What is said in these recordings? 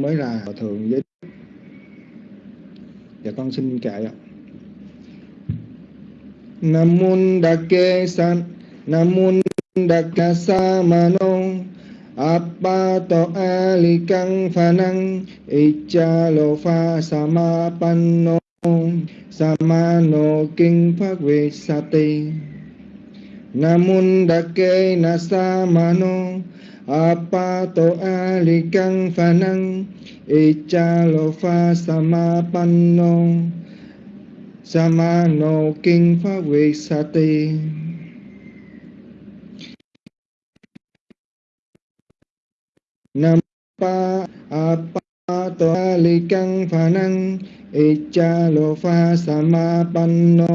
mới là hòa thượng giới dạ con xin kệ ạ. Nam mô đa kê san, nam mô đa ca sa ma no alikang phanang icha lo pha samapanno samano kinh pháp vi sati namun dake nasamano apato alikang phanang icha lo pha samapanno samano kinh pha về sati nam pa apato alikang phanang icha lo pha samapanno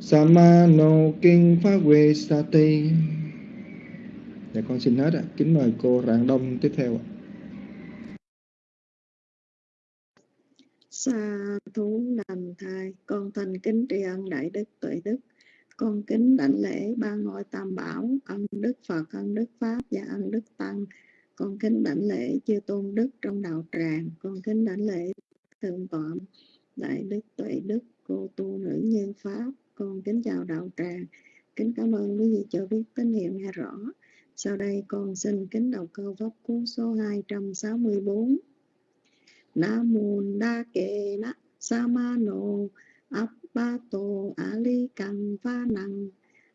samano kinh pha về sati dạ con xin hết ạ. Kính mời cô rạng đông tiếp theo ạ. Sa thú đành thai, con thành kính tri ân đại đức tuệ đức. Con kính đảnh lễ ba ngôi tam bảo, ân đức phật, ân đức pháp và ân đức tăng. Con kính đảnh lễ chư tôn đức trong đạo tràng. Con kính đảnh lễ thượng tọa đại đức tuệ đức, cô tu nữ nhân pháp. Con kính chào đạo tràng. Kính cảm ơn quý vị cho biết tín hiệu nghe rõ sau đây con xin kính đọc câu pháp cú số 264 Nam mô đa kệ na samano appato ali căng pha năng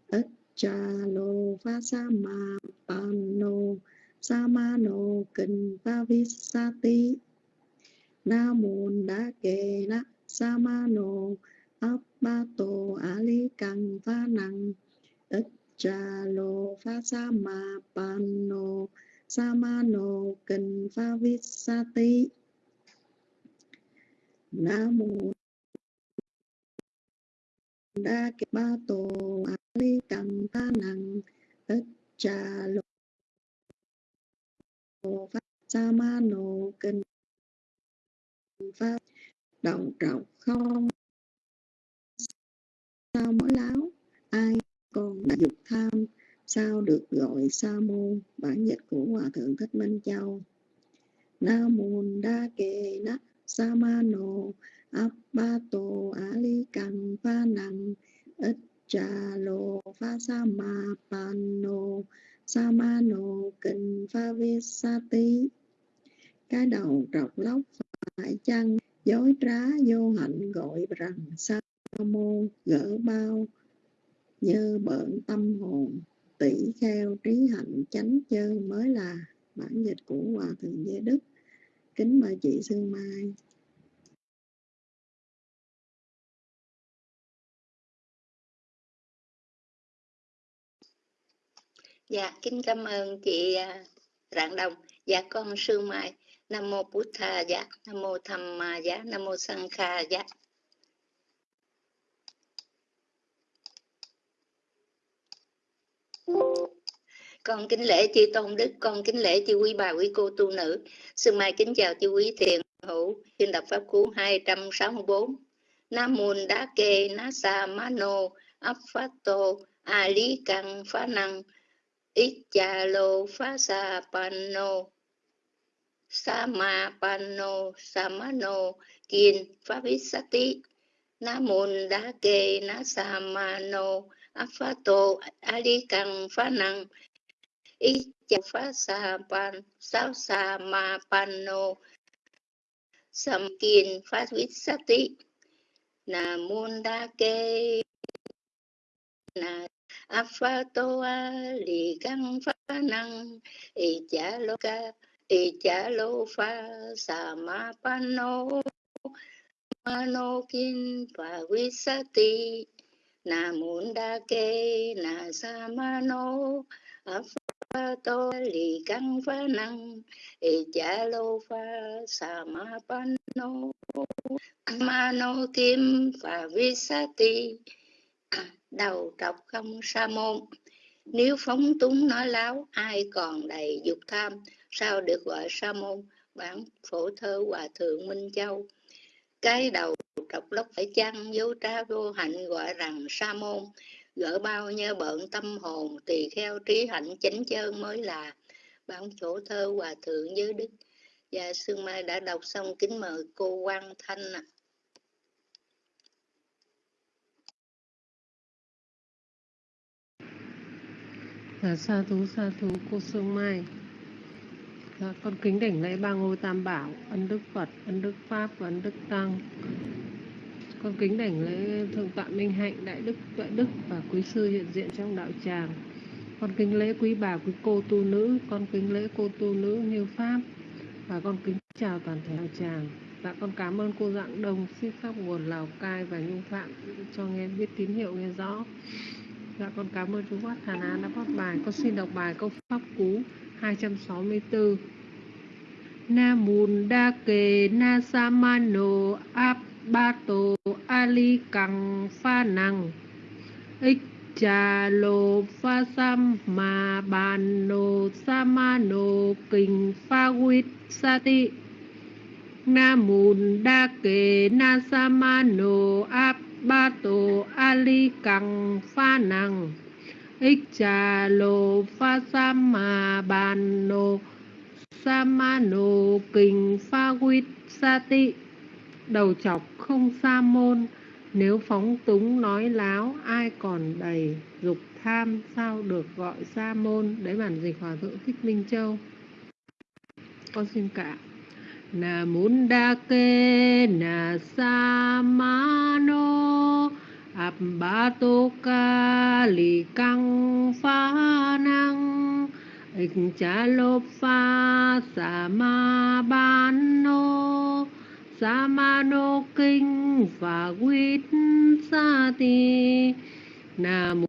ích cha lô pha sa ma pano samano kinh pha visati Nam mô đa kệ na samano appato ali căng pha năng ích cha lô pha sa ma pano no cần pha visati nam mô đa ke ba tổ a li căng ta năng ích cha lô pha sa ma no cần pha động trọng không? Sao mỗi láo? Ai con đã dục tham, sao được gọi sa môn, bản dịch của hòa thượng thích minh châu. Nam môn đa kê nát samano appato ali căng pha năng ít trà lô pha sa ma pano samano kinh pha visati cái đầu trọc lóc phải chăng? Dối trá vô hạnh gọi rằng sa môn gỡ bao như bợn tâm hồn tỷ kheo trí hạnh chánh chơ mới là bản dịch của hòa thượng giới đức kính mời chị Sương Mai Dạ, kính cảm ơn chị à, Rạng Đồng. Dạ, con Sương Mai. Nam Mô Bút Tha, dạ. Nam Mô Tham Ma, dạ. Nam Mô Sang Kha, dạ. Con kính lễ chư tôn đức, con kính lễ chư quý bà, quý cô, tu nữ. Sương mai kính chào chư quý thiền hữu, xin đọc pháp cú 264 nam môn đá kê na sa mano a lý căn phá năng ít cha lô phá sa pano sama pano samano kiên phá visati nam môn đá kê na sa mano aphato ali căng phá năng sa pan Sao Sa Ma Pano Samkin Phát Vít Sati Na Munda Ke Na Afatoa Lì Căng Phá Năng Y Chá Lô Ca Y Chá Lô Pha Sa Ma Pano Mano Kin Phá đa kê Na Munda Ke Na Samano tô lì căng pha năng e cha lô pha sa ma pan nô. Ma nô kim pha vi sa ti. Đầu trọc không sa môn. Nếu phóng túng nói láo, ai còn đầy dục tham, sao được gọi sa môn? Bản phổ thơ hòa thượng minh châu cái đầu trọc lóc phải chăng dấu tra vô hạnh gọi rằng sa môn gỡ bao nhiêu bận tâm hồn tỳ kheo trí hạnh chánh chân mới là bản chỗ thơ hòa thượng giới đức và Sương Mai đã đọc xong, kính mời cô Quang Thanh ạ. à. sa thú sa thú cô Sương Mai dạ, con kính đảnh lễ ba ngôi tam bảo ân đức Phật ân đức Pháp và ân đức Tăng. Con kính đảnh lễ thượng tọa minh hạnh đại đức tuệ đức và quý sư hiện diện trong đạo tràng. Con kính lễ quý bà quý cô tu nữ con kính lễ cô tu nữ như pháp và con kính chào toàn thể đạo tràng. Dạ con cảm ơn cô dạng đông xin pháp nguồn lào cai và nhung phạm cho nghe biết tín hiệu nghe rõ. Dạ con cảm ơn chú Phát Hà An đã phát bài. Con xin đọc bài câu pháp cú. 264. Na Môn Đa kề Na Samano Abbato Ali Căng Pha Năng Ích Trà Lô Pha Sam Ma Bàn Nô Samano Kinh Pha Quýt Sa Tị Nam Môn Đa kề Na Samano Abbato ba tổ ali căng pha năng ích trà lô pha sama bàn nô samano kinh pha quýt sa tị đầu chọc không sa môn nếu phóng túng nói láo, ai còn đầy dục tham, sao được gọi sa môn đấy bản dịch hòa thượng thích minh châu. Con xin cả. Na munda ke na samano abbato kali căng phá năng ích cha lô pha sama ban nô samano kinh và quýt sa ti nam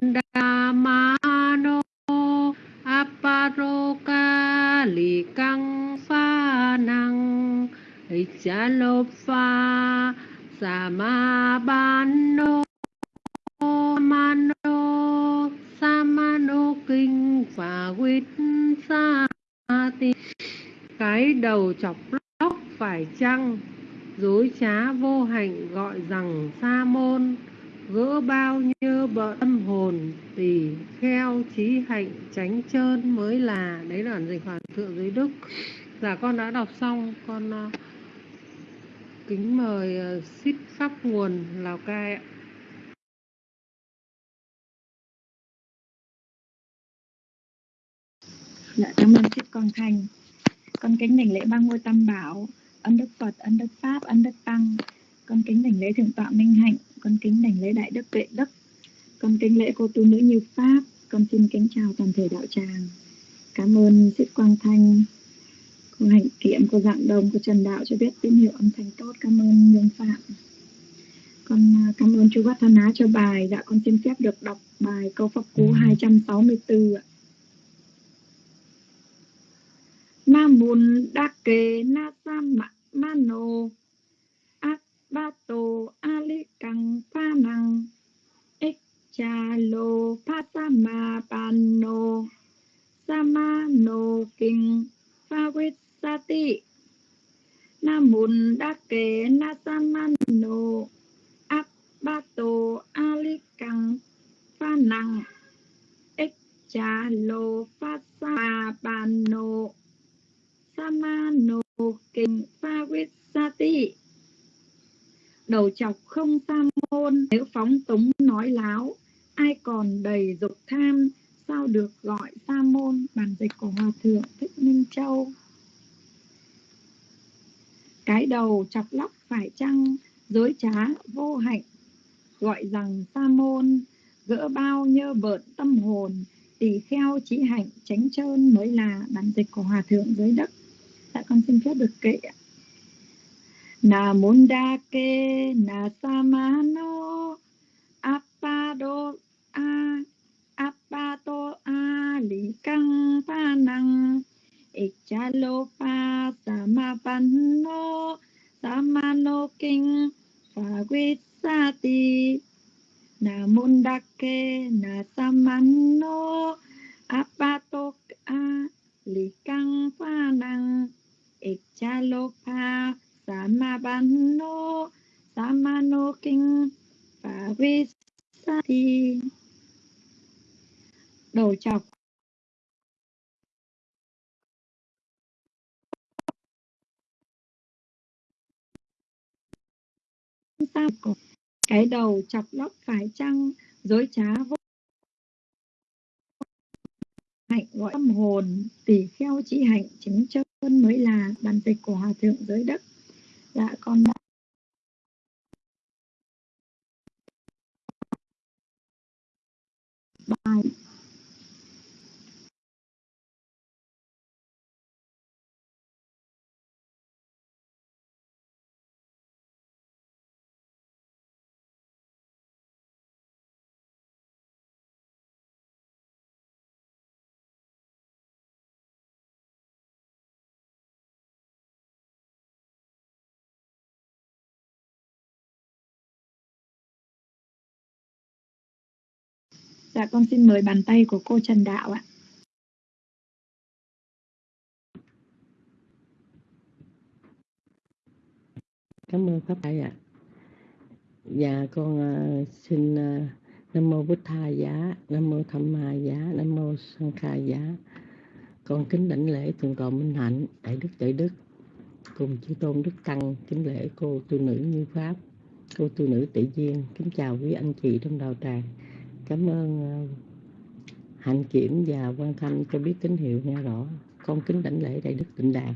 đa ma nô aparoka lì căng phá năng cha lô pha sa ma ban nô mano samano kinh và quýt sa ti cái đầu chọc lóc phải chăng? Dối trá vô hạnh gọi rằng sa môn. Gỡ bao nhiêu bợ tâm hồn tỳ kheo trí hạnh tránh trơn mới là. Đấy là dịch hòa thượng giới đức. Dạ con đã đọc xong. Con uh, kính mời ờ, ship xít pháp nguồn lào cai ạ Dạ, cảm ơn ship Con Thành. Con kính đảnh lễ ba ngôi tam bảo, ân đức Phật, ân đức Pháp, ân đức Tăng. Con kính đảnh lễ Thượng tọa Minh Hạnh, con kính đảnh lễ Đại Đức Tuệ Đức. Con kính lễ cô tu nữ như Pháp, con xin kính chào toàn thể đạo tràng. Cảm ơn ship Quang Thanh, cô Hạnh Kiệm, cô Dạng Đồng, cô Trần Đạo cho biết tín hiệu âm thanh tốt. Cảm ơn Nhung Phạm. Con à, cảm ơn chú Vát Á cho bài. Dạ, con xin phép được đọc bài câu pháp cú 264 ạ. Nam Môn Đa Kê Na Sa Ma Mano Abbato Ali Căng Pha Năng Ích Cha Lô Pha Sa Ma Pano Samano Kinh Pha Quýt Sa ti na mun Đa Kê Na Sa Mano Abbato Ali Căng Pha Năng. Ích Cha Lô Pha Sa Ma nô. Samano kinh pha quyết sa ti đầu chọc không sa môn. Nếu phóng túng nói láo, ai còn đầy dục tham, sao được gọi sa môn? Bản dịch của hòa thượng thích minh châu cái đầu chọc lóc phải chăng? Dối trá vô hạnh. Gọi rằng sa môn, gỡ bao nhơ bợn tâm hồn, tỳ kheo trí hạnh tránh trơn mới là bản dịch của hòa thượng dưới đất. Dạ con xin phép được kệ ạ. Na sa ma na appa apado a apato a li căng pa năng ichalopa samapanno samano kinh, phá quyết na munda ke na samano apato a li căng pa samapanno Ichalopa Samabanno Samano Kinh Đầu chọc tam cổ cái đầu chọc lóc phải chăng? Dối trá vô hạnh gọi tâm hồn, tỳ kheo chỉ hạnh chứng chân mới là bản dịch của hòa thượng giới đất. Dạ con đã Dạ con xin mời bàn tay của cô Trần Đạo ạ. Cảm ơn Pháp thầy ạ. Dạ con uh, xin uh, Nam Mô Bích Tha Giá, Nam Mô Tham Ma Giá, Nam Mô Sang Kha Giá. Con kính đảnh lễ Thượng Tọa Minh Hạnh, Đại Đức Đại Đức, cùng chư Tôn Đức Tăng, kính lễ cô tu nữ Như Pháp, cô tu nữ Tỷ Duyên, kính chào quý anh chị trong đạo tràng. Cảm ơn ờ, Hạnh Kiểm và Quan Thanh cho biết tín hiệu nghe rõ. Con kính đảnh lễ Đại Đức Tịnh Đàn.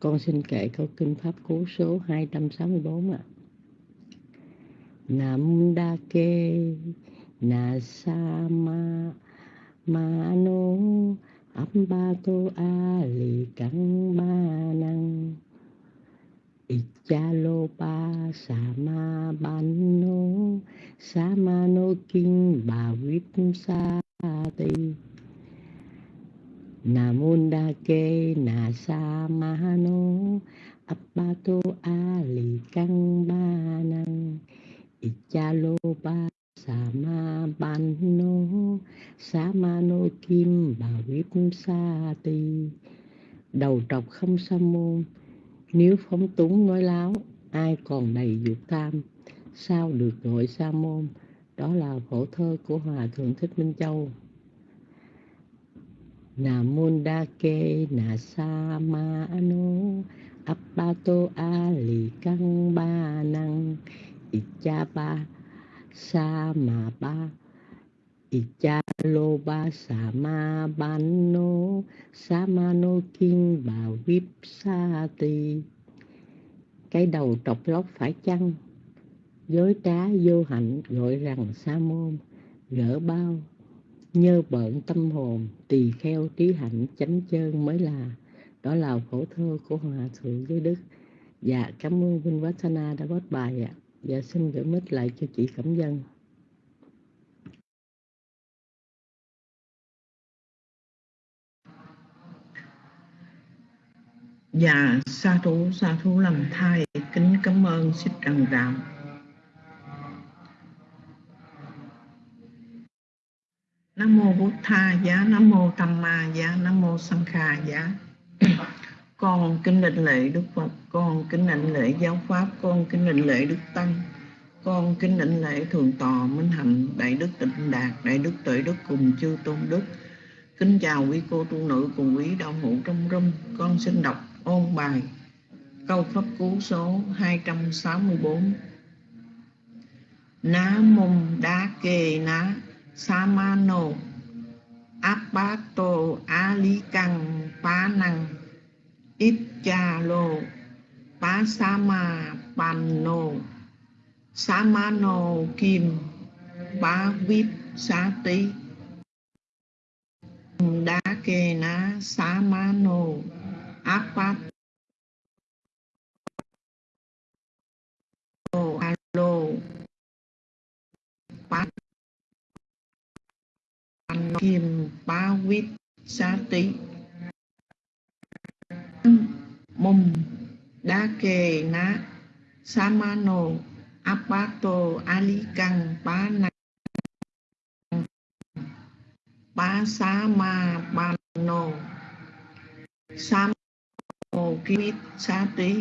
Con xin kệ câu kinh Pháp Cú số 264 ạ. À. Nam Đa Kê Na Sa Ma Ma No Ambato Ali Căng Ba Năng Ichalopa Sama Banno Samano no Bà Vip Sa Ti Namunda Ke na Mahano apato Ali Căng Ba Năng Ichalopa Sama Banno Samano Kim Bà Vip Sa Ti Đầu trọc không sa môn nếu phóng túng nói láo, ai còn đầy dục tham, sao được gọi sa môn? Đó là phổ thơ của Hòa Thượng Thích Minh Châu. Nam môn đa kê na sa ma no appato ali căng ba năng icha ba sa ma ba icha lo ba sa ma ban no sa ma no kinh bà vip sa ti cái đầu trọc lóc phải chăng? Dối trá vô hạnh gọi rằng sa môn gỡ bao. Nhơ bợn tâm hồn, tỳ kheo trí hạnh chánh chơn mới là. Đó là khổ thơ của hòa thượng giới đức. Dạ cảm ơn vinh vassana đã góp bài ạ. Dạ xin gửi mít lại cho chị cẩm dân. Dạ, sa thú, sa thú làm thai, kính cảm ơn Xích Trần Đạo. Nam mô Bụt Tha giá, Nam mô Tam Ma giá, Nam mô Sang Kha giá. Dạ. Con kính định lễ Đức Phật, con kính định lễ giáo pháp, con kính định lễ Đức Tăng, con kính định lễ Thượng Tọa Minh Hạnh, Đại Đức Tịnh Đạt, Đại Đức Tuệ Đức cùng chư Tôn Đức. Kính chào quý cô tu nữ cùng quý đạo hữu trong râm, con xin đọc ôn bài, câu pháp cú số 264 Ná mum đá kê ná Samano Apato Ali Căng Pá Năng Ít Cha Lô Pá Sama Panno Samano Kim pa Vip Sa Tí Đá kê ná Samano Apat alo alo, Pat Kim Ba Vít Sa Tí Mum Đa kề Ná Samano Apato alikang Căng Ba Na Ba Sa Ma Ba No Sam Hồ Kim xá Tí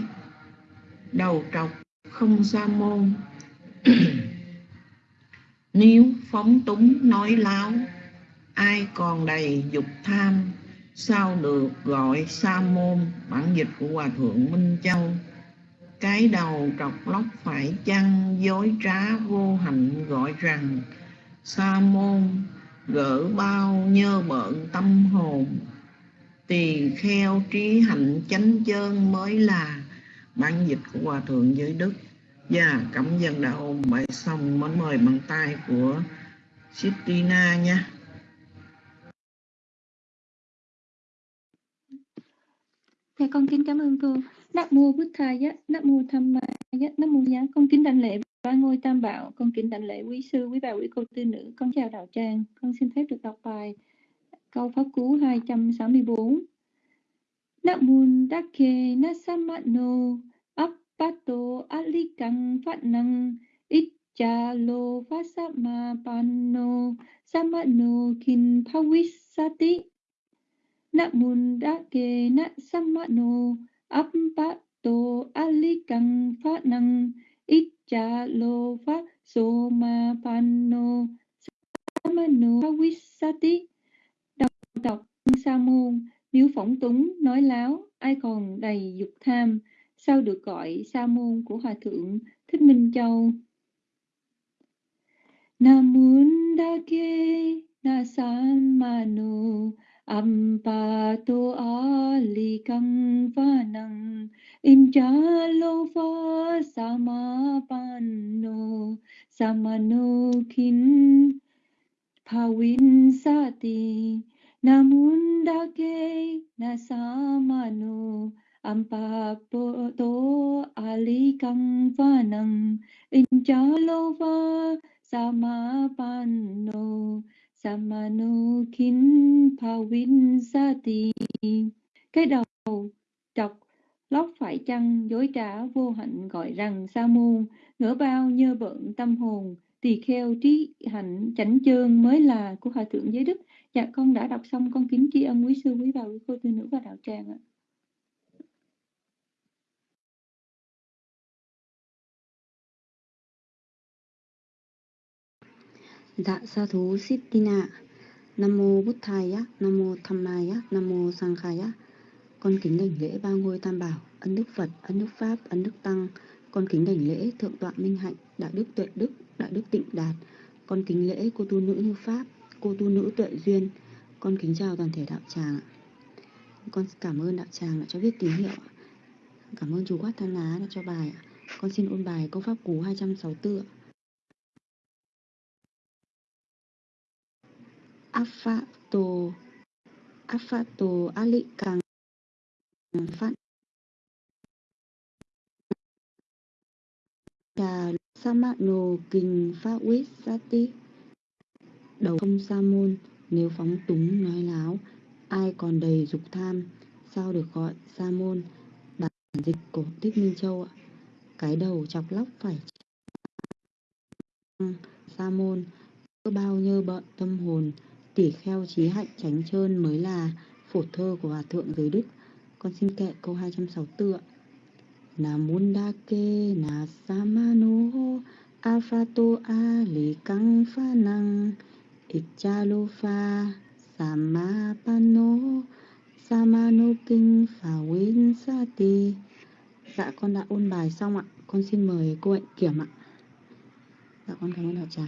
Đầu trọc không sa môn. Nếu phóng túng nói láo, Ai còn đầy dục tham, Sao được gọi sa môn, Bản dịch của Hòa Thượng Minh Châu. Cái đầu trọc lóc phải chăng, dối trá vô hạnh gọi rằng, sa môn gỡ bao nhơ bợn tâm hồn tỳ kheo trí hạnh chánh chơn mới là bản dịch của hòa thượng giới đức và cảm dân đã ôn bài xong mến mời bằng tay của Sitina nha Dạ con kính cảm ơn cô. Nam mô Bụt Thaya, Nam mô Tham Maya, Nam mô Giá. Con kính đảnh lễ ba ngôi tam bảo, con kính đảnh lễ quý sư, quý bà, quý cô tư nữ. Con chào đạo tràng. Con xin phép được đọc bài câu pháp cú 264. Nam mô Dakke Nasamano, Appato Alikang Phát Năng Ichalo Vasama Panno Samano Kin Pawisati Nam mô Dakke Nasamano, Appato Alikang Phát Năng Ichalo Vasoma Panno Samano Pawisati Đọc Sa môn nếu phỏng túng, nói láo, ai còn đầy dục tham, sao được gọi sa môn của Hòa Thượng Thích Minh Châu? Nam môn đa kê na san mano ampato ali kang sati injalo va na samano kin to sati Namundake alikang vanang inchalova samapano samano kin pawin sati. Cái đầu chọc lóc phải chăng, dối trá vô hạnh gọi rằng sa môn, ngỡ bao nhơ bận tâm hồn, tỳ kheo trí hạnh chánh chương mới là của hòa thượng giới đức. Dạ con đã đọc xong con kính tri ân quý sư quý bà quý cô tư nữ và đạo tràng ạ. Dạ sa thú Sittina Nam mô Bút Thaya, Nam mô Tham Maya, Nam mô Sang Khaya. Con kính đảnh lễ ba ngôi tam bảo, ân đức Phật, ân đức Pháp, ân đức Tăng. Con kính đảnh lễ thượng tọa Minh Hạnh, đạo đức Tuệ Đức, đạo đức Tịnh Đạt. Con kính lễ cô tu nữ như Pháp, cô tu nữ Tuệ Duyên, con kính chào toàn thể đạo tràng Con cảm ơn đạo tràng đã cho viết tín hiệu Cảm ơn chú Quát Than Lá đã cho bài Con xin ôn bài câu pháp cú 264 Afato Afato Alikang Phát Trà Samano Kinh Pháp Quyết Sati Đầu không sa môn nếu phóng túng nói láo, ai còn đầy dục tham, sao được gọi sa môn? Bản dịch của Thích Minh Châu ạ. Cái đầu chọc lóc phải sa môn, cơ bao nhơ bận tâm hồn, tỉ kheo trí hạnh tránh trơn mới là phổ thơ của Hòa Thượng Giới Đức. Con xin kệ câu 264 ạ. Nam môn đa na samano afato a li căng năng Ichalofa Samapano Samano Kinh Phà Win Sati. Dạ con đã ôn bài xong ạ. Con xin mời cô hạnh kiểm ạ. Dạ con cảm ơn đạo tràng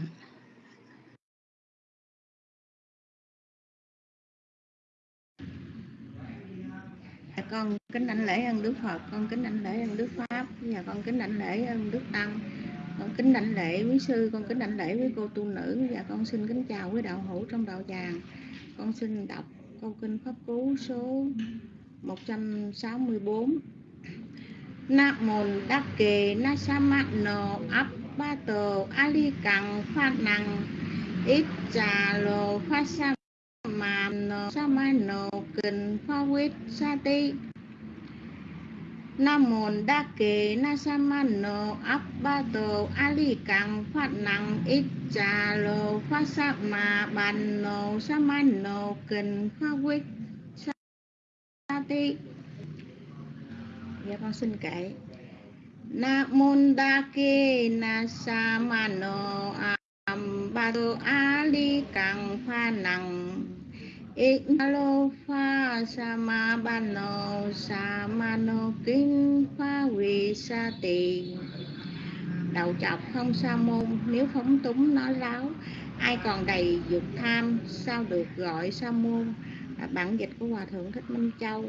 Dạ, con kính đảnh lễ ơn Đức Phật, con kính đảnh lễ ơn Đức Pháp, và con kính đảnh lễ ơn Đức Tăng con kính đảnh lễ quý sư, con kính đảnh lễ với cô tu nữ. Và con xin kính chào quý đạo hữu trong đạo tràng. Con xin đọc câu kinh pháp cú số 164 Nam môn đắc kề na sa mát nô áp ba tờ ali cẳng phát năng ít trà lô phát sa mà nô sa ma nô kinh pha quyết sa ti. Nam môn đa kế na sa man no áp ba tô ali căng phát năng ít cha lô phát sa ma bàn no sa man no kinh khoa quyết sa ti Dạ con xin kể. Na môn đa kế na sa man no am ba tô ali căng pha năng Ignalo pha sa ma ban no sa ma no kinh pha vi sa tỳ. Đầu chọc không sa môn, nếu phóng túng nói láo ai còn đầy dục tham, sao được gọi sa môn? Bản dịch của hòa thượng thích minh châu.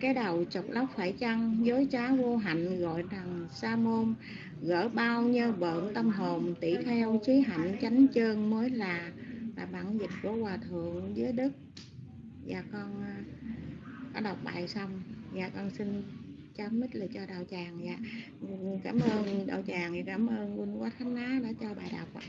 Cái đầu chọc lóc phải chăng? Dối trá vô hạnh gọi rằng sa môn. Gỡ bao nhơ bợn tâm hồn tỷ theo trí hạnh chánh chân mới là là bản dịch của hòa thượng với đức dạ con à, có đọc bài xong. Và con xin chấm mít lời cho đạo tràng dạ. Cảm ơn đạo tràng và cảm ơn huynh quá thánh á đã cho bài đọc ạ.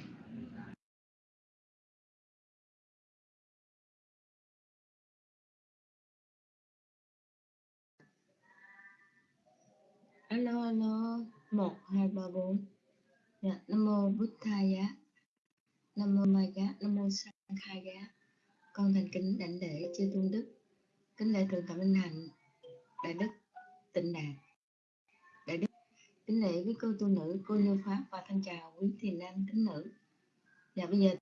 Alo alo. Một, hai, ba, bốn. Dạ nam mô bút thầy giá nam mô mai gá, nam mô sang khai gá. Con thành kính đảnh lễ chư tôn đức. Kính lễ thượng tọa minh hạnh đại đức tịnh đạt. Đại đức, kính lễ với cô tu nữ, cô như pháp và thân chào quý thiền nam tín nữ. Và bây giờ,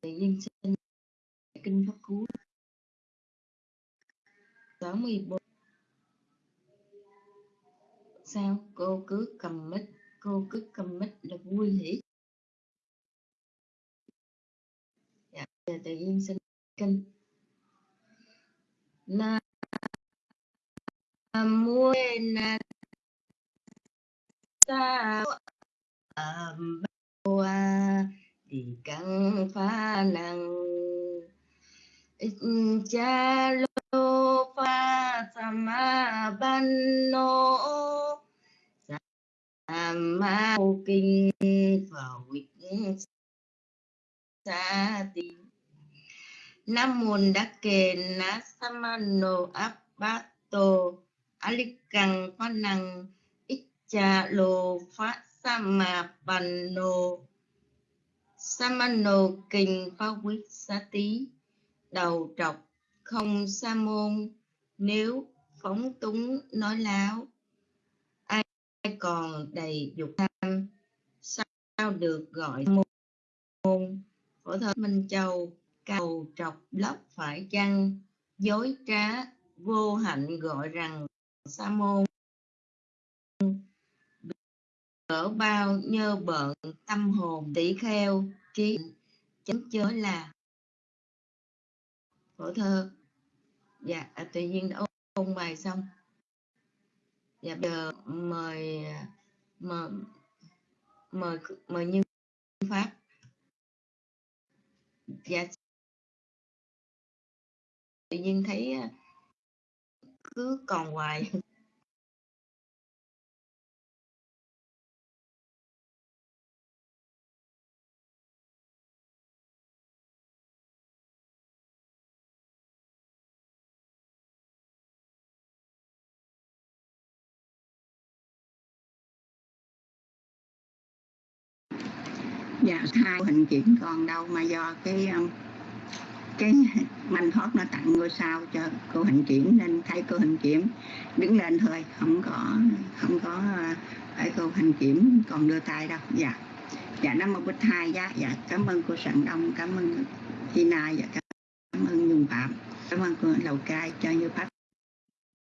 tự nhiên xin kinh pháp cú. 64 sao? Cô cứ cầm mic cô cứ cầm mic là vui hỉ. Giờ tự nhiên sinh kinh. Na mua na sa âm ba thì căng phá năng cha lô pha sama ban nô. Sama kinh vào sa ti nam môn đa kê na samano abato alikang panang icha cha lô phát sama panno samano kinh phá quyết xá tí đầu trọc không sa môn. Nếu phóng túng nói láo, ai còn đầy dục tham, sao được gọi môn? Phổ thơ minh châu cầu trọc lóc phải chăng? Dối trá vô hạnh gọi rằng sa môn. Cỡ bao nhơ bợn tâm hồn tỷ kheo trí chánh chớ là. Phổ thơ. Dạ à, tự nhiên đã ôn, ôn bài xong. Dạ giờ mời mời mời mời như pháp. Dạ tự nhiên thấy cứ còn hoài. Dạ hai hình chuyển còn đâu mà do cái um, cái manh thoát nó tặng ngôi sao cho cô hành kiểm, nên thấy cô hành kiểm đứng lên thôi, không có không có phải cô hành kiểm còn đưa tay đâu. Dạ. Dạ năm mươi bích hai dạ dạ cảm ơn cô sẵn đông, cảm ơn Tina dạ cảm ơn Nhung Phạm. Cảm ơn cô Lầu Cai cho như pháp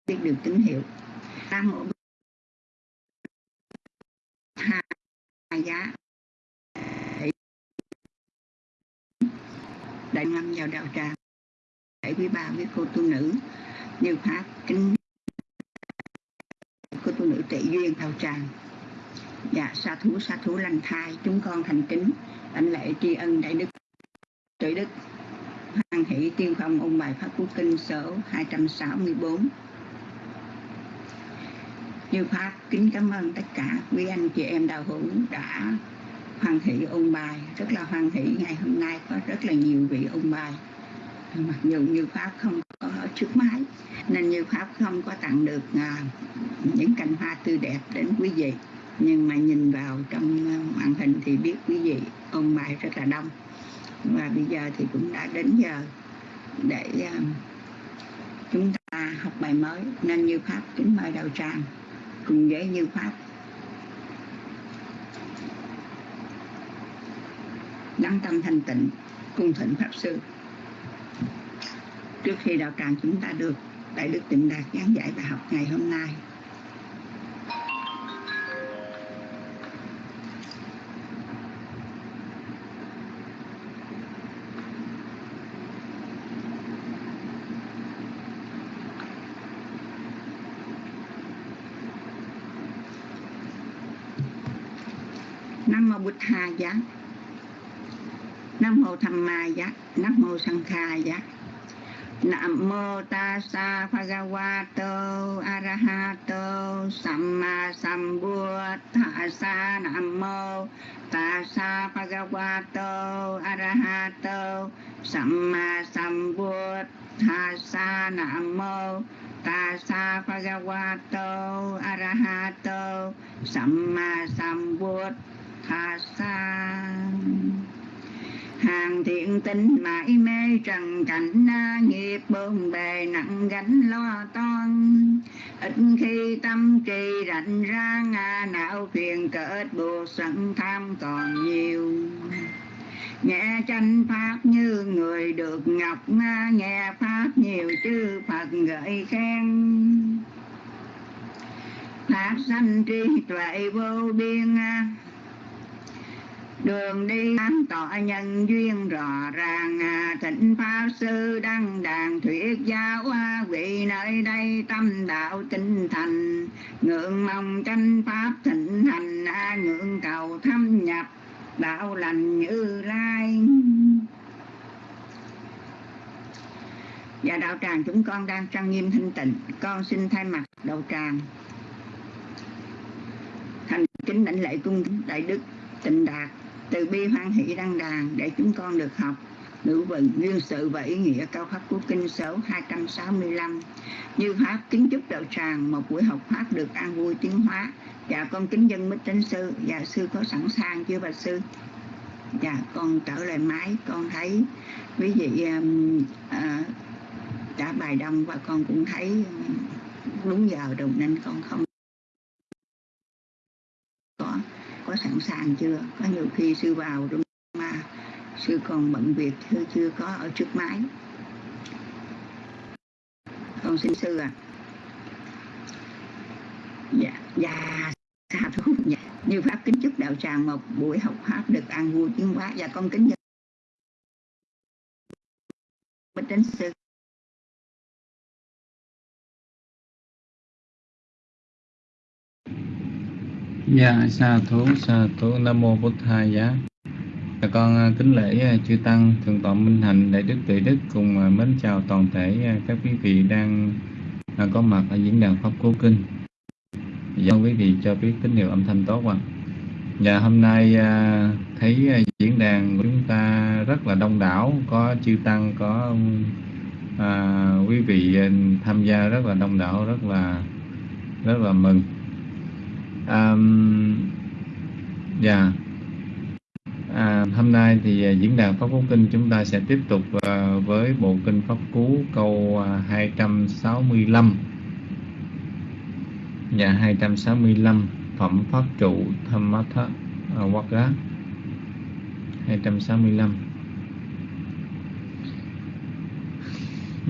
biết được tín hiệu. Nam mô hai giá. Đại ngâm vào đạo tràng để quý ba với cô tu nữ, như pháp, kính. Cô tu nữ tệ duyên đạo tràng. Dạ sa thú sa thú lành thai, chúng con thành kính, đảnh lễ tri ân đại đức, trời đức. Hoan hỷ tiên phong ôn bài pháp cú kinh số 264 như pháp, kính cảm ơn tất cả quý anh chị em đạo hữu đã hoan hỷ ôn bài. Rất là hoan hỷ ngày hôm nay có rất là nhiều vị ôn bài. Mặc dù như pháp không có ở trước máy, nên như pháp không có tặng được à, những cành hoa tươi đẹp đến quý vị. Nhưng mà nhìn vào trong à, màn hình thì biết quý vị ôn bài rất là đông. Và bây giờ thì cũng đã đến giờ để à, chúng ta học bài mới. Nên như pháp kính mời đầu tràng. Cùng với như pháp đăng tâm thanh tịnh, cung thỉnh pháp sư. Trước khi đạo tràng chúng ta được đại đức tịnh đạt giảng dạy bài học ngày hôm nay, Nam mô Bụt Tha giá. Nam mô Tham Ma giá, Nam mô Sang Kha giá. Nam mô ta Tassa Bhagavato Arahato Samma sa. Nam mô ta Tassa Bhagavato Arahato Samma sa. Nam mô ta Tassa Bhagavato Arahato Samma sa hàng thiện tinh mãi mê trần cảnh na nghiệp bộn bề nặng gánh lo toan. Ít khi tâm trì rảnh ra ngà não phiền cỡ buộc sẵn tham còn nhiều. Nghe chánh pháp như người được ngọc nga, nghe pháp nhiều chư phật gợi khen. Pháp sanh trí tuệ vô biên à, đường đi sáng tỏ nhân duyên rõ ràng. À, thịnh pháp sư đăng đàn thuyết giáo vị nơi đây tâm đạo tinh thành. Ngưỡng mong tranh pháp thịnh hành à, ngưỡng cầu thâm nhập, đạo lành như lai. Và đạo tràng chúng con đang trang nghiêm thanh tịnh. Con xin thay mặt đạo tràng. Thành kính đảnh lễ cung đại đức tịnh đạt từ bi hoan hỷ đăng đàn để chúng con được học. Ngữ vận nguyên sự và ý nghĩa cao pháp của kinh số 265 như pháp kính chúc đạo tràng một buổi học pháp được an vui tiến hóa. Dạ con kính dân mít chánh sư dạ sư có sẵn sàng chưa bà sư? Dạ con trở lại máy con thấy quý vị um, à, uh, đã bài đông và con cũng thấy đúng giờ rồi nên con không có có sẵn sàng chưa? Có nhiều khi sư vào trong mà sư còn bận việc chưa chưa có ở trước máy. Con xin sư à dạ dạ xa thú dạ. như pháp kính chúc đạo tràng một buổi học pháp được an vui tiến hóa. Và dạ, con kính dân đến sư. Dạ, sa thú, sa thú, Nam Mô Bổn Thầy Giá. Dạ, con à, kính lễ à, chư Tăng, Thượng tọa Minh Hạnh, Đại Đức Tuệ Đức cùng à, mến chào toàn thể các quý vị đang có mặt ở diễn đàn Pháp Cố Kinh. Dạ, quý vị cho biết tín hiệu âm thanh tốt ạ. Dạ, hôm nay thấy diễn đàn của chúng ta rất là đông đảo, có chư Tăng, có à, quý vị tham gia rất là đông đảo, rất là rất là mừng um, yeah. Dạ. à, hôm nay thì à, diễn đàn pháp cú kinh chúng ta sẽ tiếp tục uh, với bộ kinh pháp cú câu à, uh, 265 dạ 265 phẩm pháp trụ tham mắt uh, á 265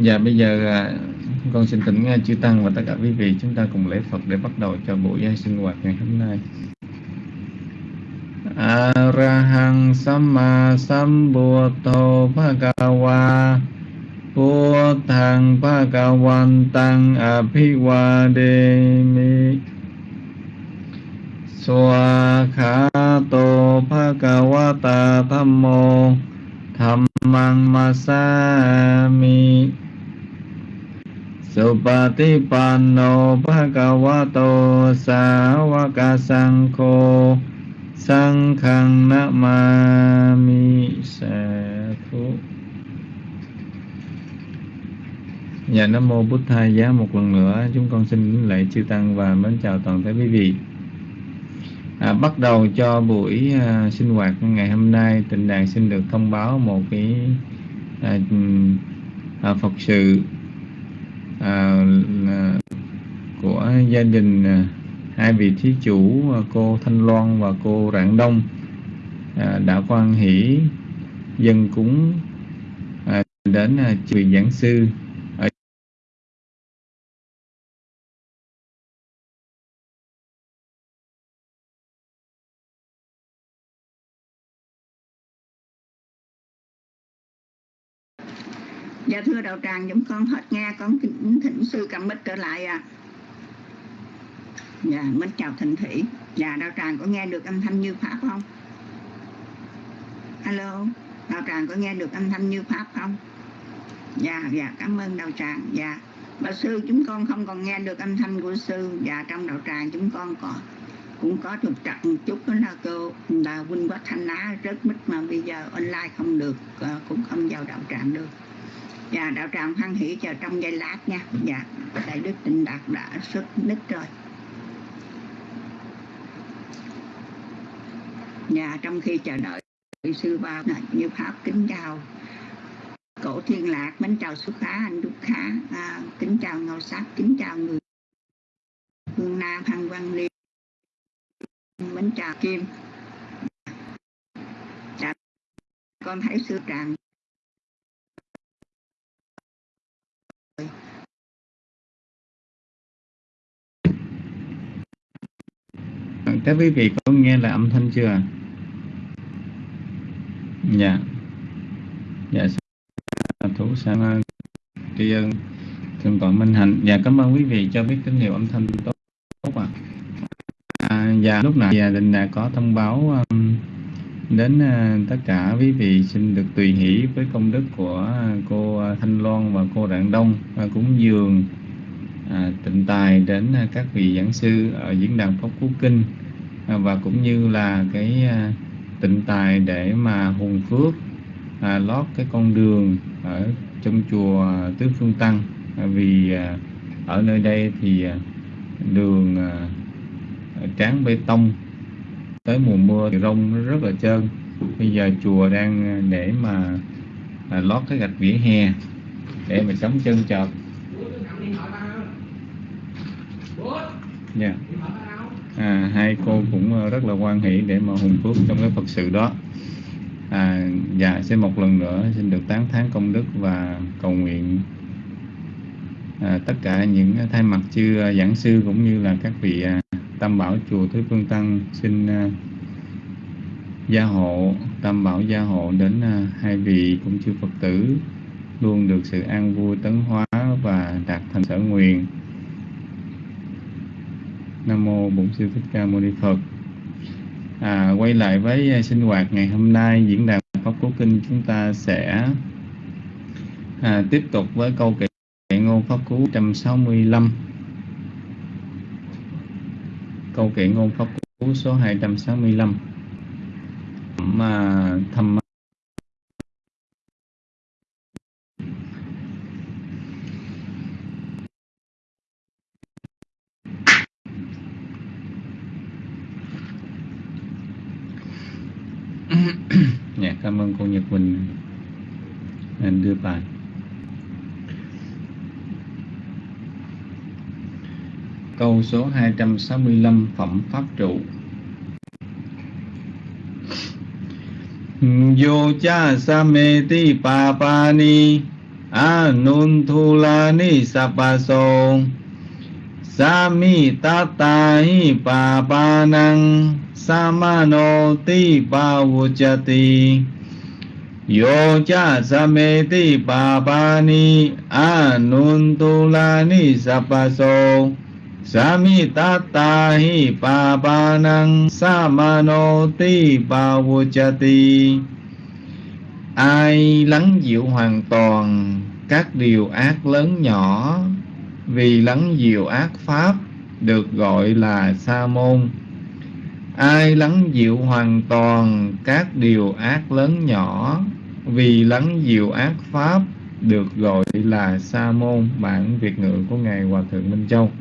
Dạ bây giờ uh, con xin thỉnh à, chư Tăng và tất cả quý vị, chúng ta cùng lễ Phật để bắt đầu cho buổi sinh hoạt ngày hôm nay. Arahang Samma Sambuddho Bhagava Buddhang Bhagavantang Abhivademi Swakhato Bhagavata Dhammo Dhammang Masami Supatipanno Bhagavato Sāvaka sangko Sankhang Namami Sa Thu dạ, Nam Mô Bút Thai Giá. Một lần nữa chúng con xin lễ chư Tăng và mến chào toàn thể quý vị. À, Bắt đầu cho buổi à, sinh hoạt ngày hôm nay Tịnh đàn xin được thông báo một cái à, à, Phật sự à, của gia đình à, hai vị thí chủ à, cô Thanh Loan và cô Rạng Đông à, đã quan hỷ dân cúng à, đến à, giảng sư. Thưa đạo tràng chúng con hết nghe con kính thỉnh sư cầm mít trở lại à. Dạ mến chào thịnh thủy. Dạ đạo tràng có nghe được âm thanh như pháp không? Alo, đạo tràng có nghe được âm thanh như pháp không? Dạ dạ cảm ơn đạo tràng. Dạ. Bà sư chúng con không còn nghe được âm thanh của sư. Dạ trong đạo tràng chúng con còn cũng có trục trặc một chút đó là cô là huynh quá thanh á rất mít mà bây giờ online không được ờ, cũng không vào đạo tràng được Dạ, đạo tràng hoan hỷ chờ trong giây lát nha. Dạ, Đại Đức Tịnh Đạt đã xuất nít rồi. Dạ, trong khi chờ đợi sư ba như pháp kính chào cổ thiên lạc mến chào xuất khá anh đúc khá à, kính chào ngầu sắc kính chào người phương nam hằng văn liên mến chào kim dạ, con thấy sư tràng các quý vị có nghe là âm thanh chưa dạ. Dạ thủ sang tri ân thượng tọa minh hạnh. Dạ cảm ơn quý vị cho biết tín hiệu âm thanh tốt tốt ạ. À. dạ lúc nãy gia đình đã có thông báo um, đến uh, tất cả quý vị xin được tùy hỷ với công đức của à, cô Thanh Loan và cô Rạng Đông và cúng dường à, tịnh tài đến à, các vị giảng sư ở diễn đàn Pháp Cú Kinh. À, và cũng như là cái à, tịnh tài để mà hùng phước à, lót cái con đường ở trong chùa Tứ Phương Tăng. À, vì à, ở nơi đây thì à, đường à, tráng bê tông tới mùa mưa thì rông nó rất là trơn. Bây giờ chùa đang à, để mà à, lót cái gạch vỉa hè để mà chống chân chợt. Yeah à, hai cô cũng ờ, rất là quan hỷ để mà hùng phước trong cái phật sự đó. À, dạ xin một lần nữa xin được tán thán công đức và cầu nguyện. À, tất cả những thay mặt chư ờ, giảng sư cũng như là các vị à, tam bảo chùa thứ Phương Tăng xin à, gia hộ tam bảo gia hộ đến à, hai vị cũng chư Phật tử luôn được sự an vui tấn hóa và đạt thành sở nguyện. Nam mô Bổn sư Thích Ca Mâu Ni Phật. À, quay lại với à, sinh hoạt ngày hôm nay diễn đàn Pháp Cú Kinh chúng ta sẽ à, tiếp tục với câu kệ ngôn Pháp Cú 165 câu kệ ngôn pháp cú số 265 mà thầm dạ cảm ơn cô Nhật Quỳnh em đưa bài. Câu số 265 Phẩm Pháp trụ. Vô cha sa me ti pa pa ni Anun thu la ni sa pa so. Sa mi ta ta hi pa pa năng Sa ma no ti pa vô cha ti. Yo cha sameti babani, anuntulani, sapaso. Pa ni samanoti thu hi ai lắng dịu hoàn toàn các điều ác lớn nhỏ, vì lắng dịu ác pháp được gọi là sa môn ai lắng dịu hoàn toàn các điều ác lớn nhỏ vì lắng dịu ác pháp được gọi là sa môn bản việt ngữ của ngài hòa thượng minh châu.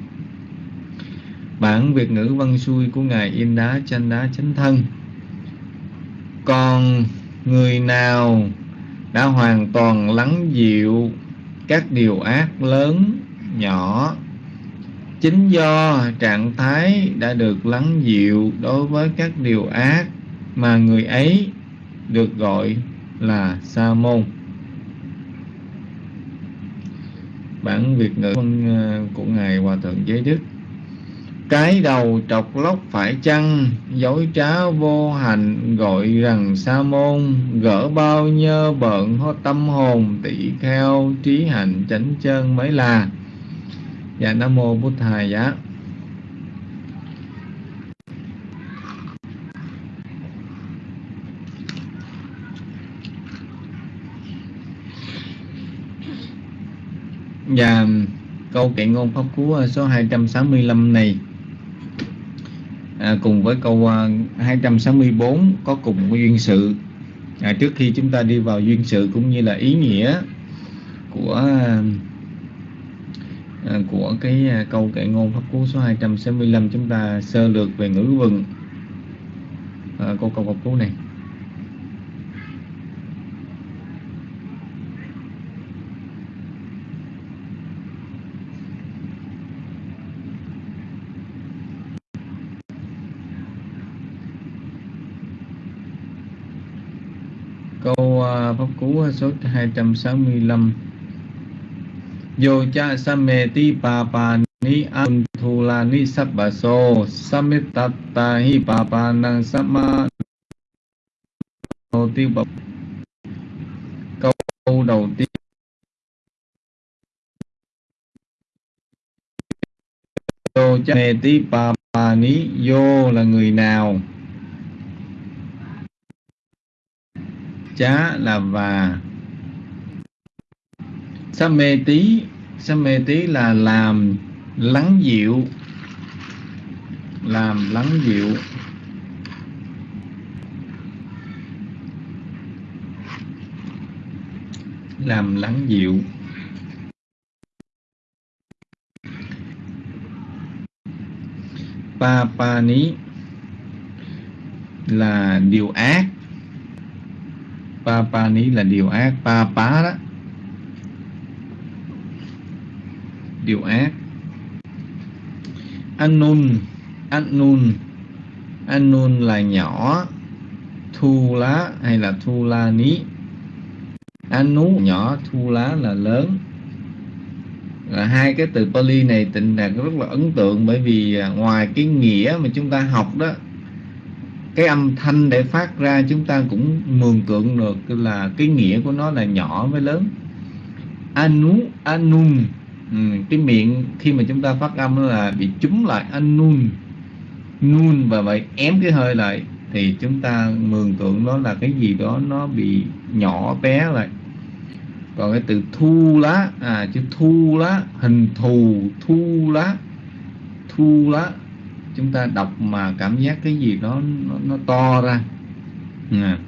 Bản Việt ngữ văn xuôi của Ngài In Đá Chanh Đá Chánh Thân. Còn người nào đã hoàn toàn lắng dịu các điều ác lớn, nhỏ Chính do trạng thái đã được lắng dịu đối với các điều ác Mà người ấy được gọi là sa môn. Bản Việt ngữ ờ, của ngài Hòa thượng Giới Đức. Cái đầu trọc lóc phải chăng? Dối trá vô hành, gọi rằng sa môn. Gỡ bao nhơ bận hô tâm hồn tỷ kheo, trí hạnh, chánh chân mới là. Dạ nam mô bút thầy giá. Và câu kệ ngôn pháp cú à, số 265 này à, cùng với câu à, 264 có cùng duyên sự. À, trước khi chúng ta đi vào duyên sự cũng như là ý nghĩa của à, à của cái câu kệ ngôn pháp cú số 265 chúng ta sơ lược về ngữ vựng à, câu câu pháp cú này câu à, pháp cú số 265 Yo cha sameti pa pa ni an thu la ni sabba so samitata hi pa pa nang sama đầu tiên câu đầu tiên. Yo cha sameti pa pa ni yo là người nào? Chá là và. Sa mê tí, sa mê tí là làm lắng dịu. Làm lắng dịu. Làm lắng dịu. Pa pa ní là điều ác pa pa ní là điều ác. Pa pá đó. Điều ác. Anun anun anun là nhỏ. Thu lá hay là thu la ní. Anu nhỏ, thu lá là lớn. Là hai cái từ Pali này tình đạt rất là ấn tượng bởi vì à, ngoài cái nghĩa mà chúng ta học đó cái âm thanh để phát ra chúng ta cũng mường tượng được là cái nghĩa của nó là nhỏ với lớn. Anu anun. Ừ, cái miệng khi mà chúng ta phát âm là bị trúng lại anun. Nun và vậy ém cái hơi lại thì chúng ta mường tượng nó là cái gì đó nó bị nhỏ bé lại. Còn cái từ thu lá à chữ thu lá hình thù thu lá thu lá chúng ta đọc mà cảm giác cái gì đó nó, nó to ra à.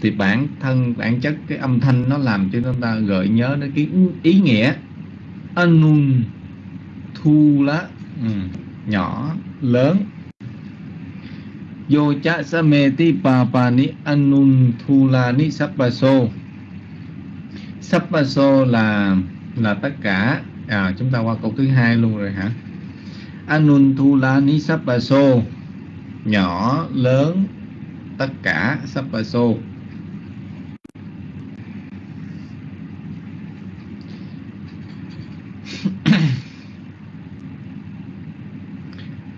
thì bản thân bản chất cái âm thanh nó làm cho chúng ta gợi nhớ đến cái ý nghĩa anun thu lá ừ. nhỏ lớn Yo cha sameti pa pa ni anun thu la ni sappaso Sappaso là là tất cả à, chúng ta qua câu thứ hai luôn rồi hả Anunthula ni sapaso nhỏ, lớn, tất cả Sapaso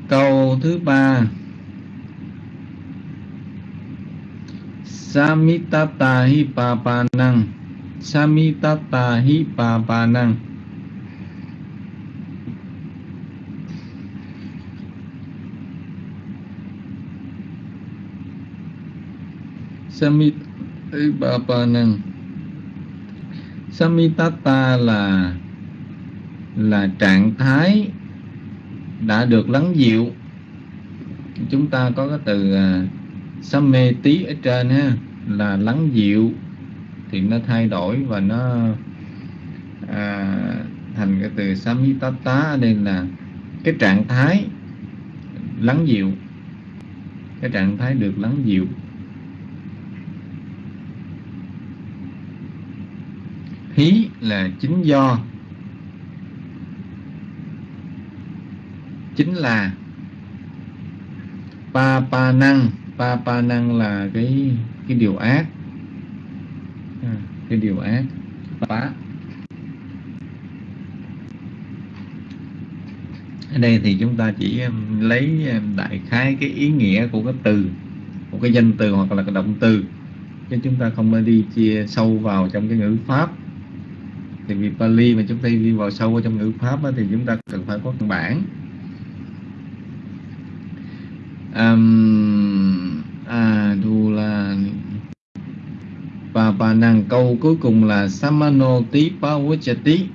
câu thứ ba. Samitata hi papanang Samitata hi papanang Samit Bapanang Samitata là là trạng thái đã được lắng dịu. Chúng ta có cái từ à, uh, samme tí ở trên ha là lắng dịu. Thì nó thay đổi và nó à, thành cái từ samitata ở đây là cái trạng thái lắng dịu. Cái trạng thái được lắng dịu. Hí là chính do. Chính là pa pa năng pa pa năng là cái cái điều ác. À, cái điều ác. Phá. Ở đây thì chúng ta chỉ lấy đại khái cái ý nghĩa của cái từ một cái danh từ hoặc là cái động từ chứ chúng ta không nên đi chia sâu vào trong cái ngữ pháp thì vì Pali mà chúng ta đi vào sâu vào trong ngữ pháp đó, thì chúng ta cần phải có căn bản. Um, à đu là và bà nàng câu cuối cùng là samano tí pavachati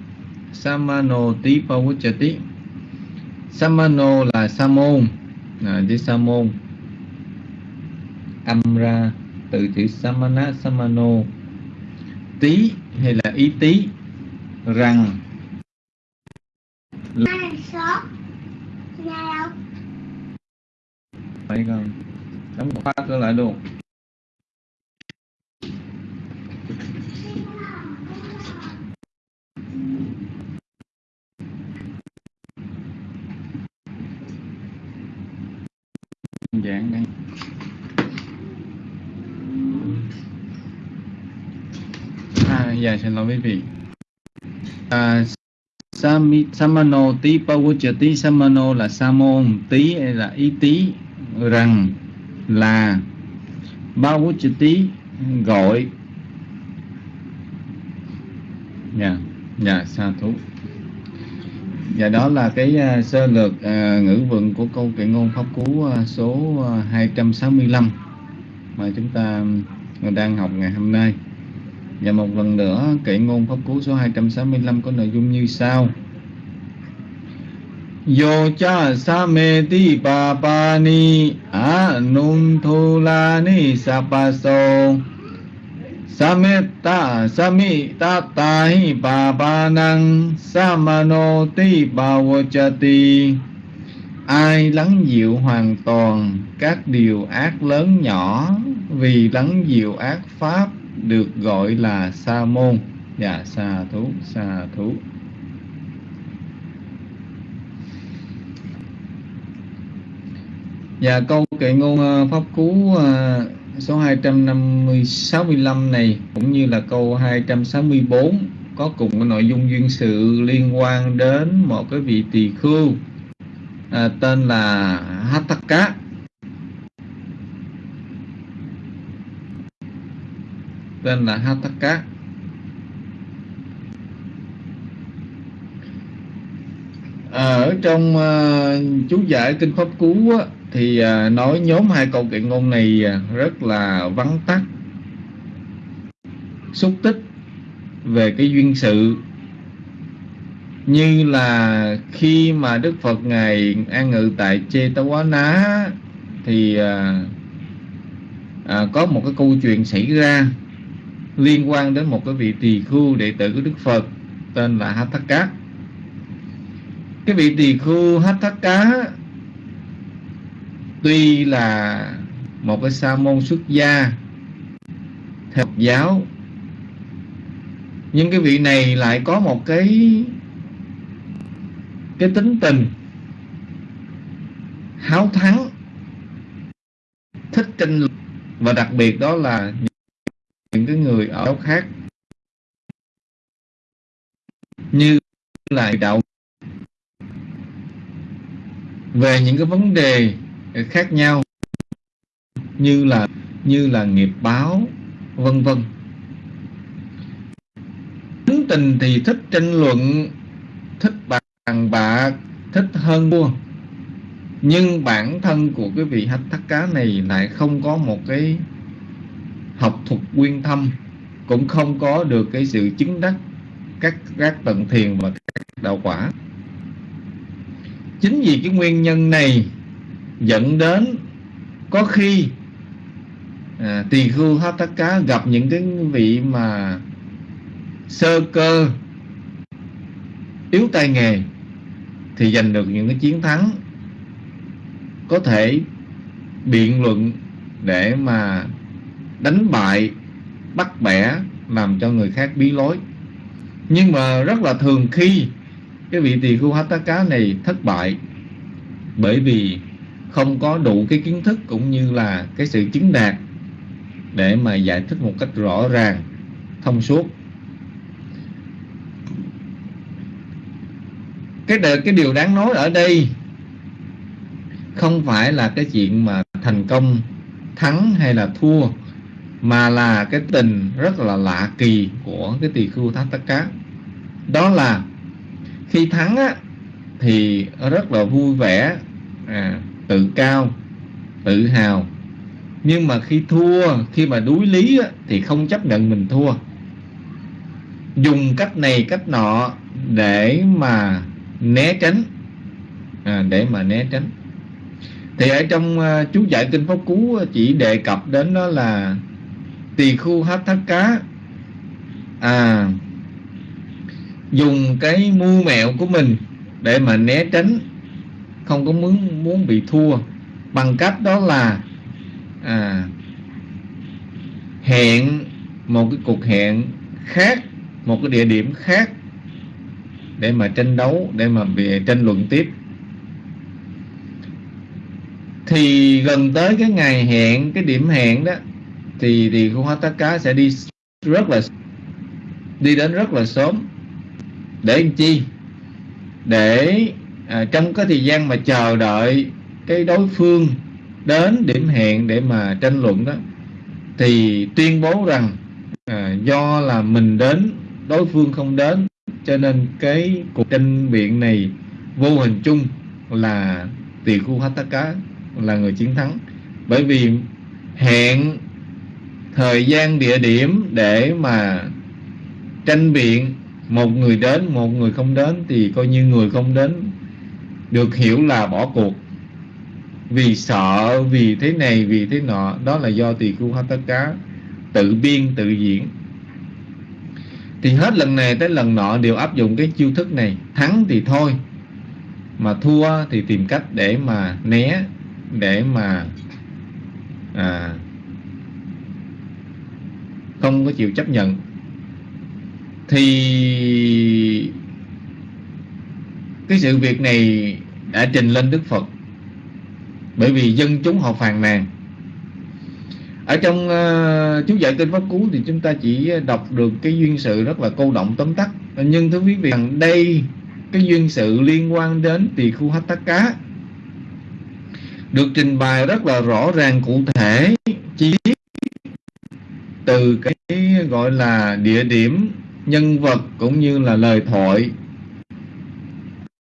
samano tí pavachati samano là sa môn à, chữ sa môn âm ra từ chữ samana samano. Tí hay là ý tí? Rằng phải không? Đóng khóa cửa lại luôn. Giản đây à, dạ xin lỗi quý vị à, Sami, Samano tí Pawuchati Samano là Samon tí tí là ý tí rằng là Pawuchati gọi. Dạ dạ sa thú. Và đó là cái uh, sơ lược uh, ngữ vựng của câu kệ ngôn pháp cú uh, số uh, 265 mà chúng ta đang học ngày hôm nay và một lần nữa, kệ ngôn pháp cú số 265 có nội dung như sau. Yo cha sa me ti pa pa ni, a nun thu la ni sa pa so. Sameta samita tahi pa pa năng samano ti pa vachati Ai lắng dịu hoàn toàn các điều ác lớn nhỏ, vì lắng dịu ác pháp được gọi là sa môn. Dạ sa thú sa thú. Và câu kệ ngôn à, pháp cú à, số 265 này cũng như là câu 264 có cùng cái nội dung duyên sự liên quan đến một cái vị tỳ khưu à, tên là Hattaka tên là Hataka à, ở trong uh, chú giải kinh pháp cú á, thì uh, nói nhóm hai câu kệ ngôn này uh, rất là vắn tắt xúc tích về cái duyên sự. Như là khi mà Đức Phật ngài an ngự tại Chê Tá Quá Ná thì à, à, có một cái câu chuyện xảy ra liên quan đến một cái vị tỳ khưu đệ tử của Đức Phật, tên là Hatthaka. Cái vị tỳ khưu Cá tuy là một cái sa môn xuất gia theo giáo, nhưng cái vị này lại có một cái cái tính tình háo thắng, thích tranh luận và đặc biệt đó là những cái người ở đâu khác. Như là đạo. Về những cái vấn đề khác nhau. Như là như là nghiệp báo, vân vân. Tính tình thì thích tranh luận, thích bàn bạc, thích hơn mua nhưng bản thân của cái vị hách thắt cá này lại không có một cái học thuật quyên thâm cũng không có được cái sự chứng đắc các các tận thiền và các đạo quả. Chính vì cái nguyên nhân này dẫn đến có khi à, tỳ khưu hát tất cá gặp những cái vị mà sơ cơ yếu tay nghề thì giành được những cái chiến thắng có thể biện luận để mà đánh bại, bắt bẻ, làm cho người khác bí lối. Nhưng mà rất là thường khi cái vị tỳ khu hát cá này thất bại, bởi vì không có đủ cái kiến thức cũng như là cái sự chứng đạt để mà giải thích một cách rõ ràng, thông suốt. Cái cái điều đáng nói ở đây không phải là cái chuyện mà thành công, thắng hay là thua mà là cái tình rất là lạ kỳ của cái tỳ khưu thát tất cá đó là khi thắng á, thì rất là vui vẻ à, tự cao tự hào. Nhưng mà khi thua khi mà đuối lý á, thì không chấp nhận mình thua. Dùng cách này cách nọ để mà né tránh à, để mà né tránh. Thì ở trong uh, chú giải kinh pháp cú chỉ đề cập đến đó là tỳ khu hát thắt cá. À dùng cái mưu mẹo của mình để mà né tránh không có muốn muốn bị thua. Bằng cách đó là à, hẹn một cái cuộc hẹn khác một cái địa điểm khác để mà tranh đấu để mà bị tranh luận tiếp. Thì gần tới cái ngày hẹn cái điểm hẹn đó thì thì khu hóa tất cá sẽ đi rất là đi đến rất là sớm. Để làm chi? Để à, trong cái thời gian mà chờ đợi cái đối phương đến điểm hẹn để mà tranh luận đó thì tuyên bố rằng à, do là mình đến đối phương không đến cho nên cái cuộc tranh biện này vô hình chung là tỳ khu Hataka là người chiến thắng. Bởi vì hẹn thời gian địa điểm để mà tranh biện một người đến một người không đến thì coi như người không đến được hiểu là bỏ cuộc. Vì sợ vì thế này vì thế nọ đó là do tỳ khu cá tự biên tự diễn. Thì hết lần này tới lần nọ đều áp dụng cái chiêu thức này thắng thì thôi mà thua thì tìm cách để mà né để mà à, không có chịu chấp nhận. Thì cái sự việc này đã trình lên Đức Phật. Bởi vì dân chúng họ phàn nàn. Ở trong uh, chú giải kinh pháp cú thì chúng ta chỉ đọc được cái duyên sự rất là câu động tóm tắt. Nhưng thưa quý vị rằng đây cái duyên sự liên quan đến tỳ khu hát tắc cá. Được trình bày rất là rõ ràng cụ thể chi tiết từ cái gọi là địa điểm nhân vật cũng như là lời thoại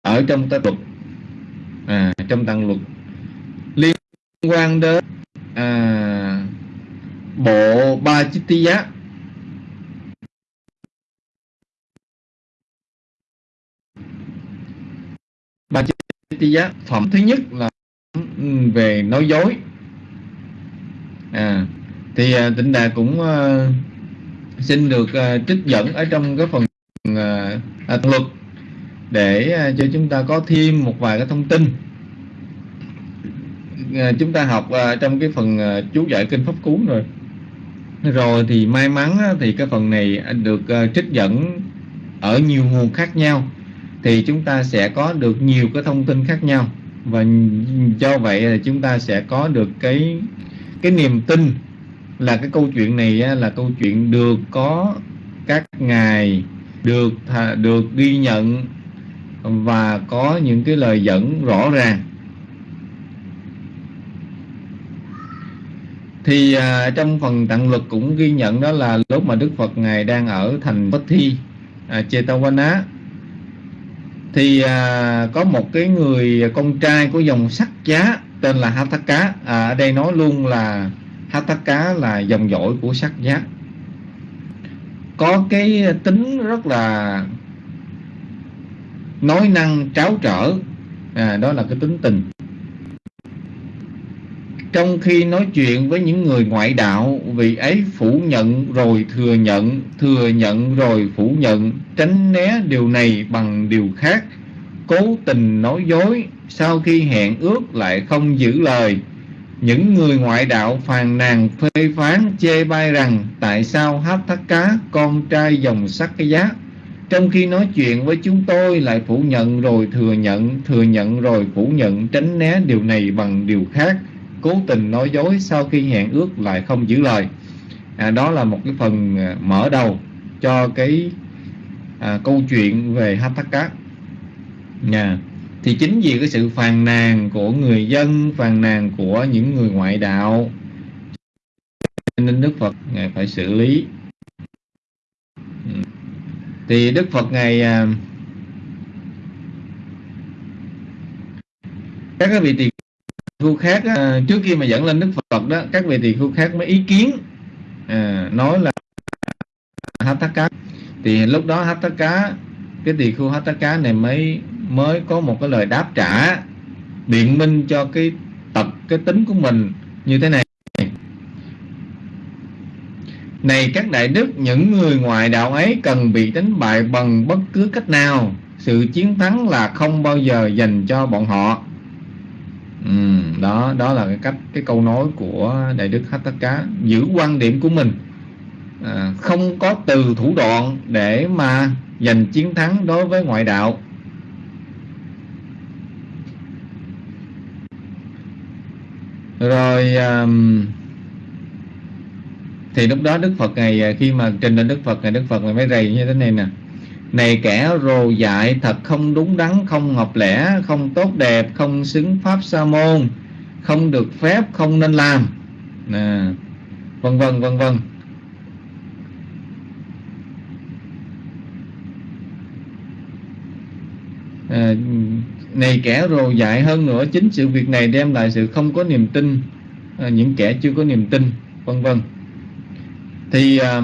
ở trong tác luật à, trong tăng luật liên quan đến à, bộ ba chít giá ba chít giá phẩm thứ nhất là ừ, về nói dối. À thì à, tịnh đà cũng uh, xin được uh, trích dẫn ở trong cái phần uh, à, luật để uh, cho chúng ta có thêm một vài cái thông tin. Uh, chúng ta học uh, trong cái phần uh, chú giải kinh pháp cú rồi. Rồi thì may mắn thì cái phần này được trích dẫn ở nhiều nguồn khác nhau thì chúng ta sẽ có được nhiều cái thông tin khác nhau. Và do vậy là chúng ta sẽ có được cái cái niềm tin là cái câu chuyện này là câu chuyện được có các ngài được được ghi nhận và có những cái lời dẫn rõ ràng. Thì à, trong phần tặng luật cũng ghi nhận đó là lúc mà Đức Phật ngài đang ở thành Bất Thi à, Chetavana thì à, có một cái người con trai của dòng sắc giá tên là Hathaka. À, ở đây nói luôn là Hataka là dòng dõi của sắc giác. Có cái tính rất là nói năng tráo trở. À, đó là cái tính tình. Trong khi nói chuyện với những người ngoại đạo vị ấy phủ nhận rồi thừa nhận thừa nhận rồi phủ nhận tránh né điều này bằng điều khác. Cố tình nói dối sau khi hẹn ước lại không giữ lời những người ngoại đạo phàn nàn phê phán chê bai rằng tại sao hát thắt cá con trai dòng sắc cái giá? Trong khi nói chuyện với chúng tôi lại phủ nhận rồi thừa nhận thừa nhận rồi phủ nhận tránh né điều này bằng điều khác cố tình nói dối sau khi hẹn ước lại không giữ lời. À, đó là một cái phần à, mở đầu cho cái à, câu chuyện về Hataka Nha. Thì chính vì cái sự phàn nàn của người dân, phàn nàn của những người ngoại đạo nên Đức Phật ngài phải xử lý. Ừ. Thì Đức Phật ngài à, các vị tỳ khu khác à, trước khi mà dẫn lên Đức Phật đó các vị tỳ khu khác mới ý kiến à, nói là hát cá thì lúc đó hát cá cái tỳ khu hát cá này mới mới có một cái lời đáp trả biện minh cho cái tật cái tính của mình như thế này. Này các đại đức những người ngoài đạo ấy cần bị đánh bại bằng bất cứ cách nào. Sự chiến thắng là không bao giờ dành cho bọn họ. Ừ, đó đó là cái cách cái câu nói của đại đức hát cá. Giữ quan điểm của mình. À, không có từ thủ đoạn để mà giành chiến thắng đối với ngoại đạo. Rồi um, thì lúc đó đức phật ngày khi mà trình lên đức phật ngày đức phật ngày mới rầy như thế này nè. Này kẻ rồ dại thật không đúng đắn không ngọc lẽ không tốt đẹp không xứng pháp sa môn không được phép không nên làm. Nè vân vân vân vân à, này kẻ rồ dại hơn nữa chính sự việc này đem lại sự không có niềm tin à, những kẻ chưa có niềm tin vân vân. Thì à,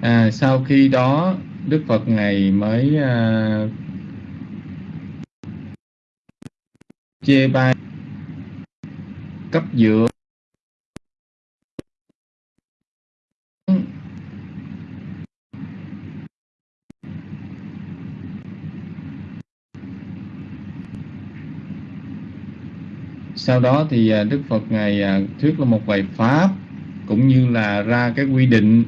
à, sau khi đó Đức Phật ngày mới à, chê bai cấp dưỡng sau đó thì à, Đức Phật ngài à, thuyết là một vài pháp cũng như là ra cái quy định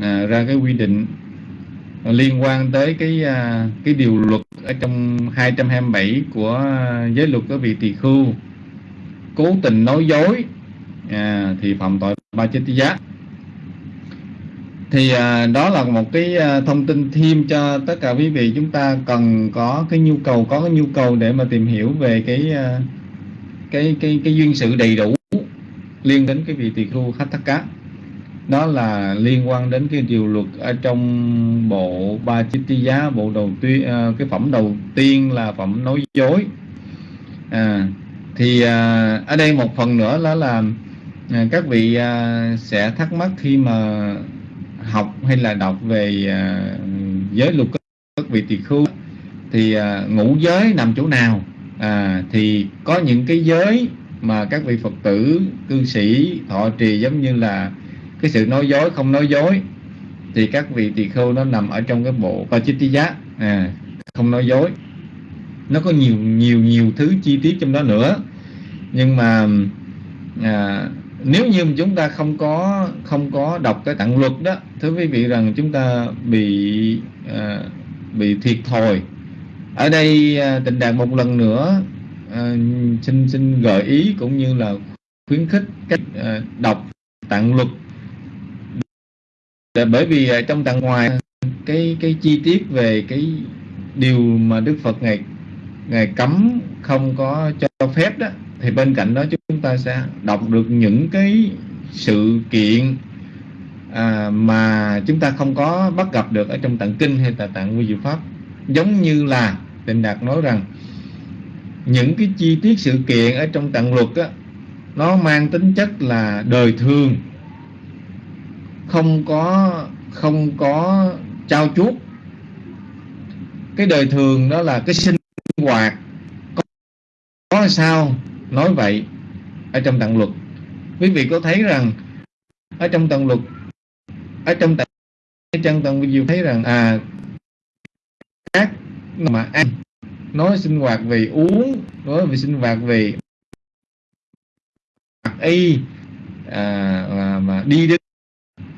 à, ra cái quy định liên quan tới cái à, cái điều luật ở trong 227 của à, giới luật của vị tỳ khưu. Cố tình nói dối à, thì phạm tội ba chết giá thì à, đó là một cái à, thông tin thêm cho tất cả quý vị. Chúng ta cần có cái nhu cầu có cái nhu cầu để mà tìm hiểu về cái à, cái cái cái duyên sự đầy đủ liên đến cái vị tỳ khưu khách thất cá đó là liên quan đến cái điều luật ở trong bộ ba chiết tí giá bộ đầu tiên à, cái phẩm đầu tiên là phẩm nói dối. À, thì à, ở đây một phần nữa đó là à, các vị à, sẽ thắc mắc khi mà học hay là đọc về à, giới luật các vị tỳ khưu thì à, ngũ giới nằm chỗ nào? À, thì có những cái giới mà các vị Phật tử cư sĩ thọ trì giống như là cái sự nói dối không nói dối thì các vị tỳ khưu nó nằm ở trong cái bộ Pachitiya à, không nói dối. Nó có nhiều nhiều nhiều thứ chi tiết trong đó nữa. Nhưng mà à, nếu như chúng ta không có không có đọc cái tặng luật đó thưa quý vị rằng chúng ta bị à, bị thiệt thòi ở đây à, tình tịnh đạt một lần nữa à, xin xin gợi ý cũng như là khuyến khích cách à, đọc tạng luật. Để bởi vì à, trong tạng ngoài cái cái chi tiết về cái điều mà Đức Phật ngày ngày cấm không có cho phép đó thì bên cạnh đó chúng ta sẽ đọc được những cái sự kiện à, mà chúng ta không có bắt gặp được ở trong tạng kinh hay là tạng quy diệu pháp giống như là Tịnh Đạt nói rằng những cái chi tiết sự kiện ở trong tạng luật á, nó mang tính chất là đời thường. Không có không có trao chuốt. Cái đời thường đó là cái sinh hoạt. Có, có sao nói vậy ở trong tạng luật quý vị có thấy rằng ở trong tạng luật ở trong tạng trong tạng diệu thấy rằng à khác. Mà ăn nói sinh hoạt về uống nói về sinh hoạt về mặc y à, mà, mà đi đến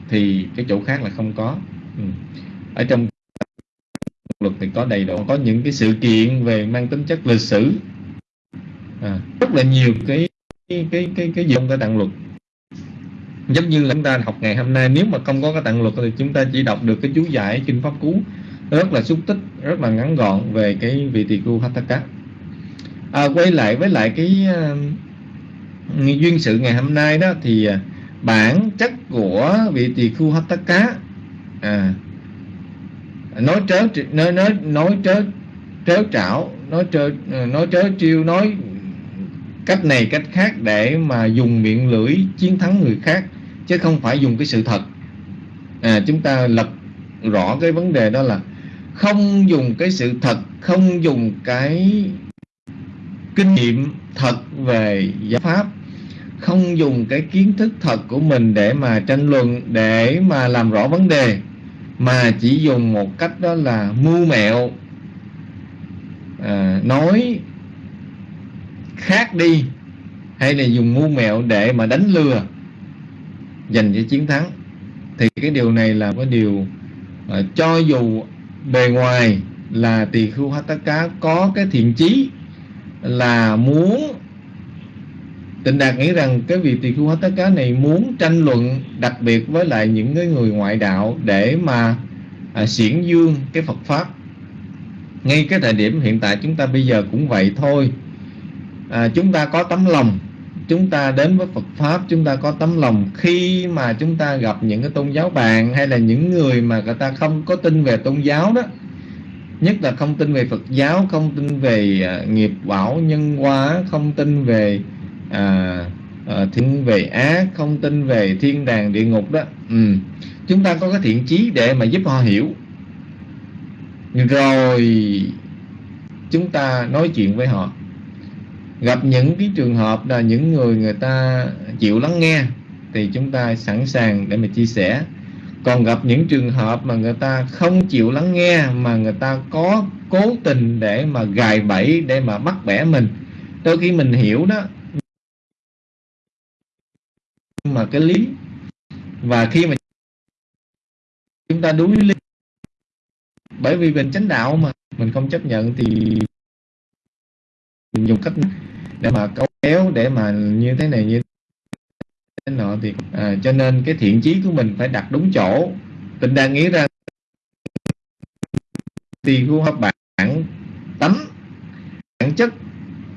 thì cái chỗ khác là không có. Ừ. ở trong luật thì có đầy đủ có những cái sự kiện về mang tính chất lịch sử. À, rất là nhiều cái cái cái cái cái gì cái tạng luật. Giống như là chúng ta học ngày hôm nay nếu mà không có cái tạng luật thì chúng ta chỉ đọc được cái chú giải kinh pháp cú rất là xúc tích rất là ngắn gọn về cái vị tỳ khu Hataka à, quay lại với lại cái uh, duyên sự ngày hôm nay đó thì uh, bản chất của vị tỳ khu Hataka à, nói trớ nói nói nói trớ trớ trảo nói trớ ờ, nói trớ chiêu nói cách này cách khác để mà dùng miệng lưỡi chiến thắng người khác chứ không phải dùng cái sự thật. À, chúng ta lập rõ cái vấn đề đó là không dùng cái sự thật không dùng cái kinh nghiệm thật về giáo pháp không dùng cái kiến thức thật của mình để mà tranh luận để mà làm rõ vấn đề mà chỉ dùng một cách đó là mưu mẹo à, nói khác đi hay là dùng mưu mẹo để mà đánh lừa giành cho chiến thắng. Thì cái điều này là cái điều à, cho dù bề ngoài là tỳ khưu hát tất cá có cái thiện chí là muốn Tịnh Đạt nghĩ rằng cái vị tỳ khưu hát tất cá này muốn tranh luận đặc biệt với lại những cái người ngoại đạo để mà à, xiển dương cái Phật Pháp. Ngay cái thời điểm hiện tại chúng ta bây giờ cũng vậy thôi. À, chúng ta có tấm lòng chúng ta đến với Phật pháp chúng ta có tấm lòng khi mà chúng ta gặp những cái tôn giáo bạn hay là những người mà người ta không có tin về tôn giáo đó. Nhất là không tin về Phật giáo không tin về uh, nghiệp bảo nhân hóa không tin về uh, uh, thiên về ác không tin về thiên đàng địa ngục đó. Ừ. chúng ta có cái thiện chí để mà giúp họ hiểu. Rồi chúng ta nói chuyện với họ gặp những cái trường hợp là những người người ta chịu lắng nghe thì chúng ta sẵn sàng để mà chia sẻ. Còn gặp những trường hợp mà người ta không chịu lắng nghe mà người ta có cố tình để mà gài bẫy, để mà bắt bẻ mình, đôi khi mình hiểu đó. Mà cái lý và khi mà chúng ta đuối lý bởi vì mình chánh đạo mà, mình không chấp nhận thì dùng cách để mà câu kéo để mà như thế này như thế nọ thì à, cho nên cái thiện chí của mình phải đặt đúng chỗ. Tình đang nghĩ ra tiền của các bạn tánh bản chất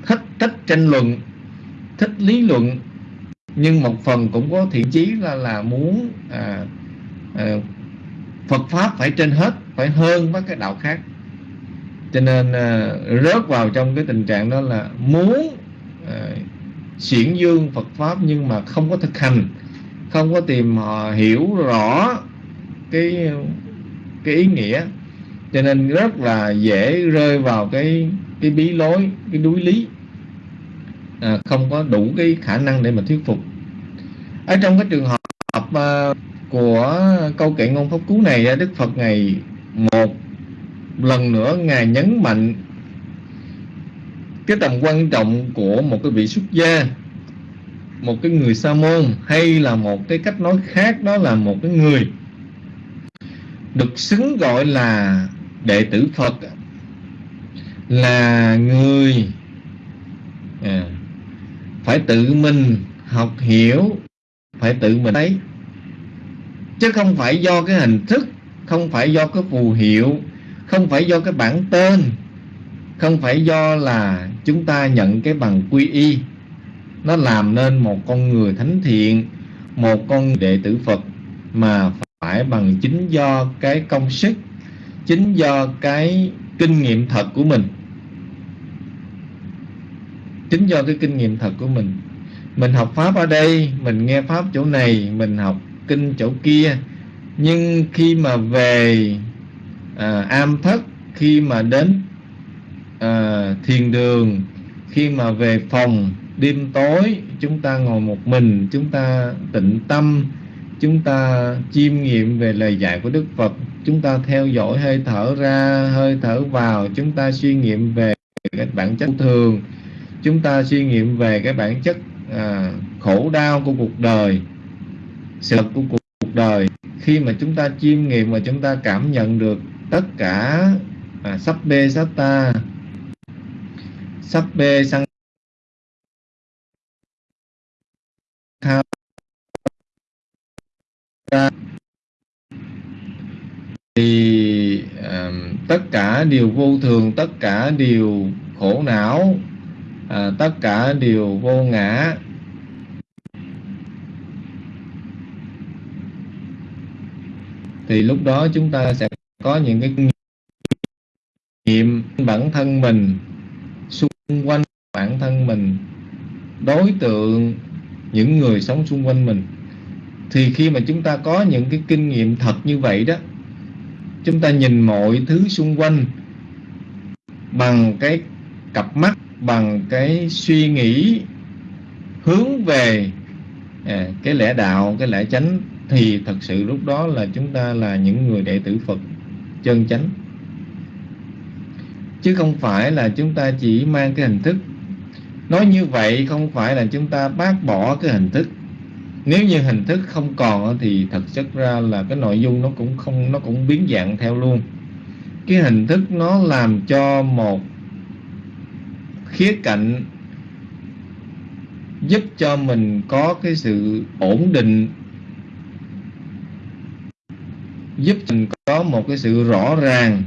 thích thích tranh luận thích lý luận nhưng một phần cũng có thiện chí là là muốn à, à, Phật pháp phải trên hết phải hơn với cái đạo khác cho nên à, rớt vào trong cái tình trạng đó là muốn à, xiển dương Phật pháp nhưng mà không có thực hành không có tìm họ hiểu rõ cái cái ý nghĩa. Cho nên rất là dễ rơi vào cái cái bí lối cái đuối lý à, không có đủ cái khả năng để mà thuyết phục. Ở trong cái trường hợp uh, của câu kệ ngôn pháp cú này Đức Phật ngày một lần nữa ngài nhấn mạnh cái tầm quan trọng của một cái vị xuất gia một cái người sa môn hay là một cái cách nói khác đó là một cái người được xứng gọi là đệ tử Phật là người à, phải tự mình học hiểu phải tự mình thấy chứ không phải do cái hình thức không phải do cái phù hiệu không phải do cái bản tên, không phải do là chúng ta nhận cái bằng quy y. Nó làm nên một con người thánh thiện, một con đệ tử phật, mà phải bằng chính do cái công sức, chính do cái kinh nghiệm thật của mình. Chính do cái kinh nghiệm thật của mình. Mình học pháp ở đây, mình nghe pháp chỗ này, mình học kinh chỗ kia. Nhưng khi mà về à, am thất khi mà đến à, thiền đường. Khi mà về phòng đêm tối chúng ta ngồi một mình chúng ta tịnh tâm chúng ta chiêm nghiệm về lời dạy của đức phật. Chúng ta theo dõi hơi thở ra hơi thở vào. Chúng ta suy nghiệm về cái bản chất thường. Chúng ta suy nghiệm về cái bản chất à, khổ đau của cuộc đời sự của cuộc đời. Khi mà chúng ta chiêm nghiệm và chúng ta cảm nhận được tất cả à, sắp bê sắp ta. Sắp bê sang ta thì à, tất cả đều vô thường tất cả đều khổ não à, tất cả đều vô ngã. Thì lúc đó chúng ta sẽ có những cái nghiệm bản thân mình xung quanh bản thân mình đối tượng những người sống xung quanh mình. Thì khi mà chúng ta có những cái kinh nghiệm thật như vậy đó chúng ta nhìn mọi thứ xung quanh bằng cái cặp mắt bằng cái suy nghĩ hướng về à, cái lẽ đạo cái lẽ chánh thì thật sự lúc đó là chúng ta là những người đệ tử Phật chân chánh. Chứ không phải là chúng ta chỉ mang cái hình thức. Nói như vậy không phải là chúng ta bác bỏ cái hình thức. Nếu như hình thức không còn thì thật chất ra là cái nội dung nó cũng không, nó cũng biến dạng theo luôn. Cái hình thức nó làm cho một khía cạnh giúp cho mình có cái sự ổn định, giúp mình có một cái sự rõ ràng,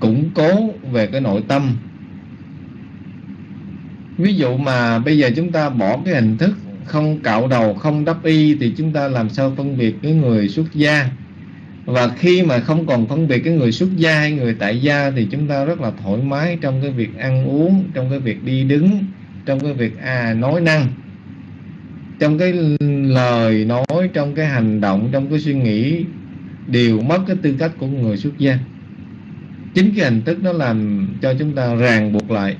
củng cố về cái nội tâm. Ví dụ mà bây giờ chúng ta bỏ cái hình thức không cạo đầu, không đắp y, thì chúng ta làm sao phân biệt cái người xuất gia? Và khi mà không còn phân biệt cái người xuất gia hay người tại gia, thì chúng ta rất là thoải mái trong cái việc ăn uống, trong cái việc đi đứng, trong cái việc à nói năng. Trong cái lời nói, trong cái hành động, trong cái suy nghĩ đều mất cái tư cách của người xuất gia. Chính cái hình thức nó làm cho chúng ta ràng buộc lại,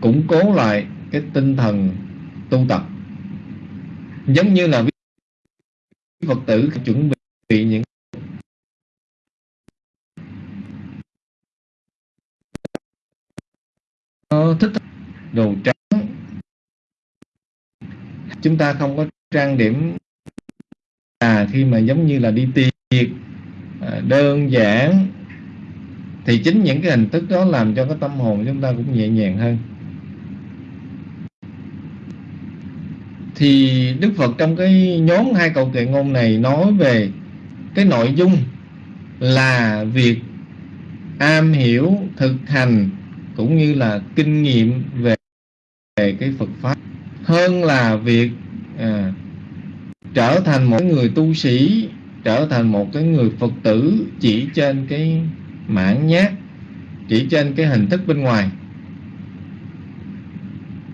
củng cố lại cái tinh thần tu tập. Giống như là Phật tử chuẩn bị những ờ, thích đồ trắng. Chúng ta không có trang điểm à khi mà giống như là đi tiệc việc à, đơn giản thì chính những cái hình thức đó làm cho cái tâm hồn chúng ta cũng nhẹ nhàng hơn. Thì Đức Phật trong cái nhóm hai câu kệ ngôn này nói về cái nội dung là việc am hiểu thực hành cũng như là kinh nghiệm về, về cái Phật pháp. Hơn là việc à, trở thành một người tu sĩ trở thành một cái người Phật tử chỉ trên cái mãn nhát chỉ trên cái hình thức bên ngoài.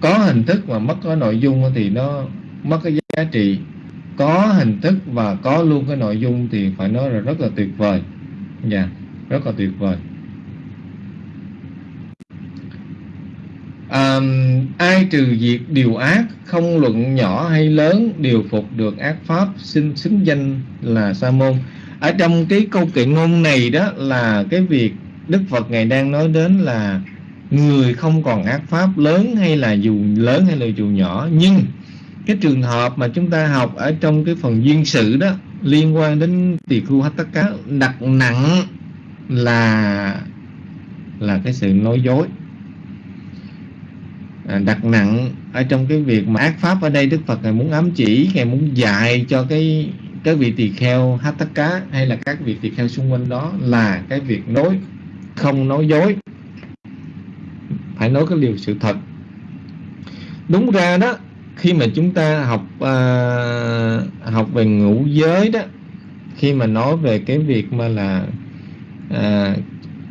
Có hình thức mà mất cái nội dung thì nó mất cái giá trị. Có hình thức và có luôn cái nội dung thì phải nói là rất là tuyệt vời. Dạ yeah, rất là tuyệt vời. À, ai trừ diệt điều ác không luận nhỏ hay lớn đều phục được ác pháp xin xứng danh là sa môn. Ở trong cái câu kệ ngôn này đó là cái việc đức phật ngài đang nói đến là người không còn ác pháp lớn hay là dù lớn hay là dù nhỏ. Nhưng cái trường hợp mà chúng ta học ở trong cái phần duyên sự đó liên quan đến tỳ khu cá đặt nặng là là cái sự nói dối. À, đặt nặng ở trong cái việc mà ác pháp ở đây Đức Phật ngài muốn ám chỉ ngài muốn dạy cho cái cái vị tỳ kheo cá hay là các vị tỳ kheo xung quanh đó là cái việc nói không nói dối. Phải nói cái điều sự thật. Đúng ra đó khi mà chúng ta học uh, học về ngũ giới đó khi mà nói về cái việc mà là uh,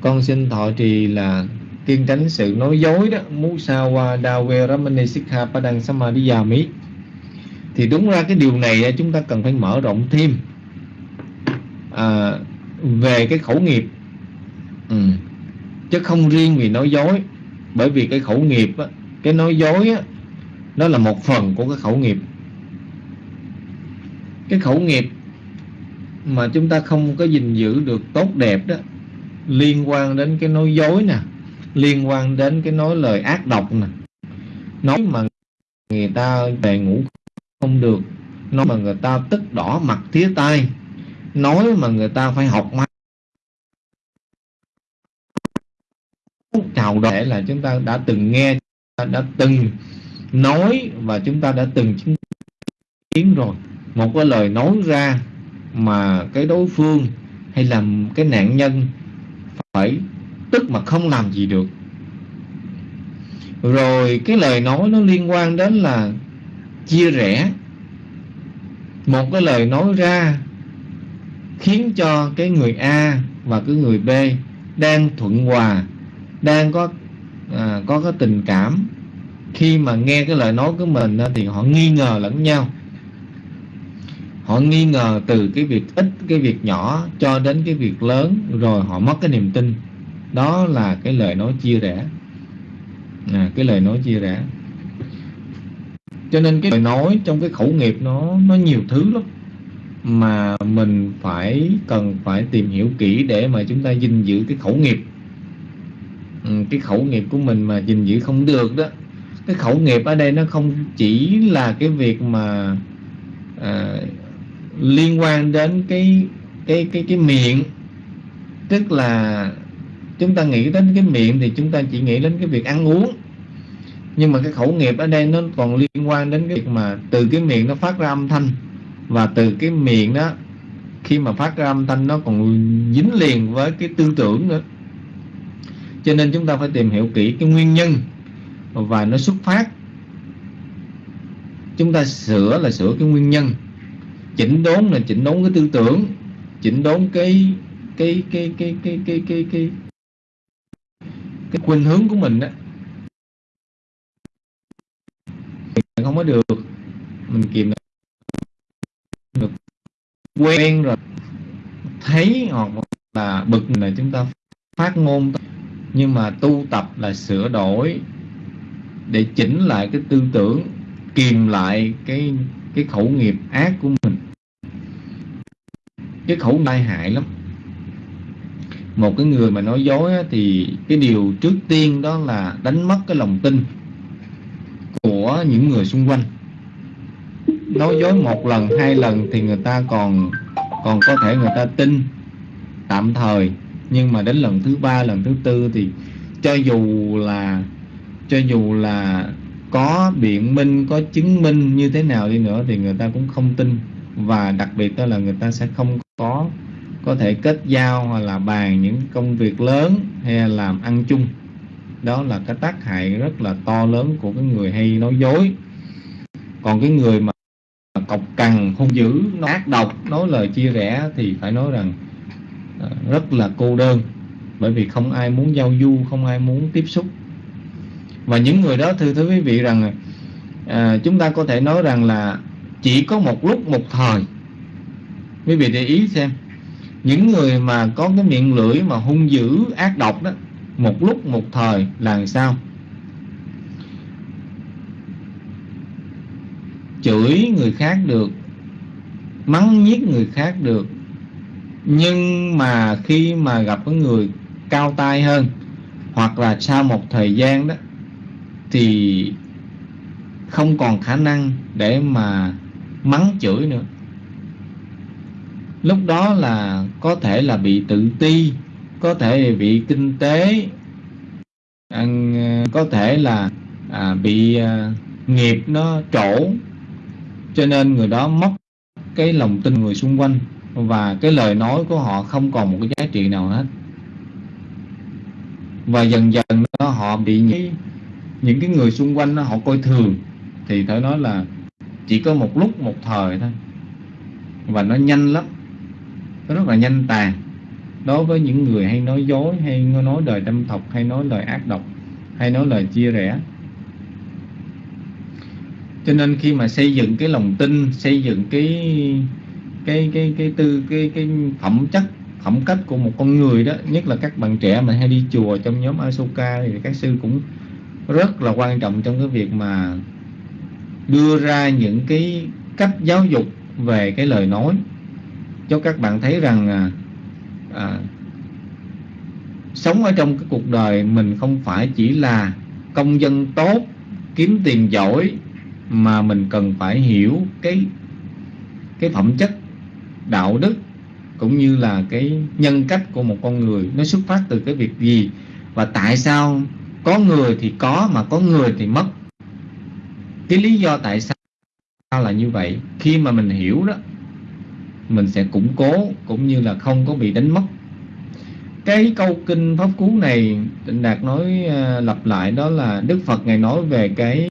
con xin thọ trì là kiên tránh sự nói dối đó musawa dawe ramani sikha padang samadhiyami thì đúng ra cái điều này à, chúng ta cần phải mở rộng thêm à, về cái khẩu nghiệp. Ừ. chứ không riêng vì nói dối bởi vì cái khẩu nghiệp á, cái nói dối á, nó là một phần của cái khẩu nghiệp. Cái khẩu nghiệp mà chúng ta không có gìn giữ được tốt đẹp đó liên quan đến cái nói dối nè liên quan đến cái nói lời ác độc nè. Nói mà người ta về ngủ không được, nói mà người ta tức đỏ mặt tía tai, nói mà người ta phải học mắt chào đợi là chúng ta đã từng nghe đã từng nói và chúng ta đã từng chứng kiến rồi. Một cái lời nói ra mà cái đối phương hay là cái nạn nhân phải tức mà không làm gì được. Rồi cái lời nói nó liên quan đến là chia rẽ. Một cái lời nói ra khiến cho cái người A và cái người B đang thuận hòa đang có à, có cái tình cảm. Khi mà nghe cái lời nói của mình thì họ nghi ngờ lẫn nhau. Họ nghi ngờ từ cái việc ít cái việc nhỏ cho đến cái việc lớn rồi họ mất cái niềm tin đó là cái lời nói chia rẽ. À, cái lời nói chia rẽ. Cho nên cái lời nói trong cái khẩu nghiệp nó nó nhiều thứ lắm. Mà mình phải cần phải tìm hiểu kỹ để mà chúng ta gìn giữ cái khẩu nghiệp. Ừ, cái khẩu nghiệp của mình mà gìn giữ không được đó cái khẩu nghiệp ở đây nó không chỉ là cái việc mà à, liên quan đến cái cái cái cái miệng tức là chúng ta nghĩ đến cái miệng thì chúng ta chỉ nghĩ đến cái việc ăn uống. Nhưng mà cái khẩu nghiệp ở đây nó còn liên quan đến cái việc mà từ cái miệng nó phát ra âm thanh. Và từ cái miệng đó, khi mà phát ra âm thanh nó còn dính liền với cái tư tưởng nữa. Cho nên chúng ta phải tìm hiểu kỹ cái nguyên nhân và nó xuất phát. Chúng ta sửa là sửa cái nguyên nhân. Chỉnh đốn là chỉnh đốn cái tư tưởng. Chỉnh đốn cái cái cái cái cái cái cái cái cái cái khuynh hướng của mình đó không có được, mình kìm được. Quen rồi, thấy hoặc là bực là chúng ta phát ngôn, nhưng mà tu tập là sửa đổi để chỉnh lại cái tư tưởng, kìm lại cái cái khẩu nghiệp ác của mình. Cái khẩu tai hại lắm một cái người mà nói dối thì cái điều trước tiên đó là đánh mất cái lòng tin của những người xung quanh. Nói dối một lần, hai lần thì người ta còn còn có thể người ta tin tạm thời. Nhưng mà đến lần thứ ba, lần thứ tư thì cho dù là, cho dù là có biện minh, có chứng minh như thế nào đi nữa thì người ta cũng không tin. Và đặc biệt đó là người ta sẽ không có có thể kết giao hoặc là bàn những công việc lớn hay là làm ăn chung. Đó là cái tác hại rất là to lớn của cái người hay nói dối. Còn cái người mà cọc cằn hung dữ nó ác độc nói lời chia rẽ thì phải nói rằng ờ, rất là cô đơn. Bởi vì không ai muốn giao du không ai muốn tiếp xúc. Và những người đó thưa thưa quý vị rằng à, chúng ta có thể nói rằng là chỉ có một lúc một thời. Quý vị để ý xem những người mà có cái miệng lưỡi mà hung dữ, ác độc đó, một lúc một thời là làm sao? Chửi người khác được, mắng nhiếc người khác được. Nhưng mà khi mà gặp cái người cao tay hơn, hoặc là sau một thời gian đó, thì không còn khả năng để mà mắng chửi nữa lúc đó là có thể là bị tự ti có thể bị kinh tế à, có thể là à, bị à, nghiệp nó trổ. Cho nên người đó mất cái lòng tin người xung quanh và cái lời nói của họ không còn một cái giá trị nào hết. Và dần dần nó họ bị những, những cái người xung quanh nó họ coi thường. Thì phải nói là chỉ có một lúc một thời thôi. Và nó nhanh lắm nó rất là nhanh tàn. Đối với những người hay nói dối, hay nói lời đâm thọc, hay nói lời ác độc, hay nói lời chia rẽ. Cho nên khi mà xây dựng cái lòng tin, xây dựng cái cái cái cái tư, cái cái phẩm chất, phẩm cách của một con người đó, nhất là các bạn trẻ mà hay đi chùa trong nhóm Asoka thì các sư cũng rất là quan trọng trong cái việc mà đưa ra những cái cách giáo dục về cái lời nói cho các bạn thấy rằng à, à, sống ở trong cái cuộc đời mình không phải chỉ là công dân tốt kiếm tiền giỏi mà mình cần phải hiểu cái cái phẩm chất đạo đức cũng như là cái nhân cách của một con người nó xuất phát từ cái việc gì và tại sao có người thì có mà có người thì mất. Cái lý do tại sao là như vậy khi mà mình hiểu đó mình sẽ củng cố cũng như là không có bị đánh mất. Cái câu kinh pháp cú này định Đạt nói uh, lặp lại đó là Đức Phật ngài nói về cái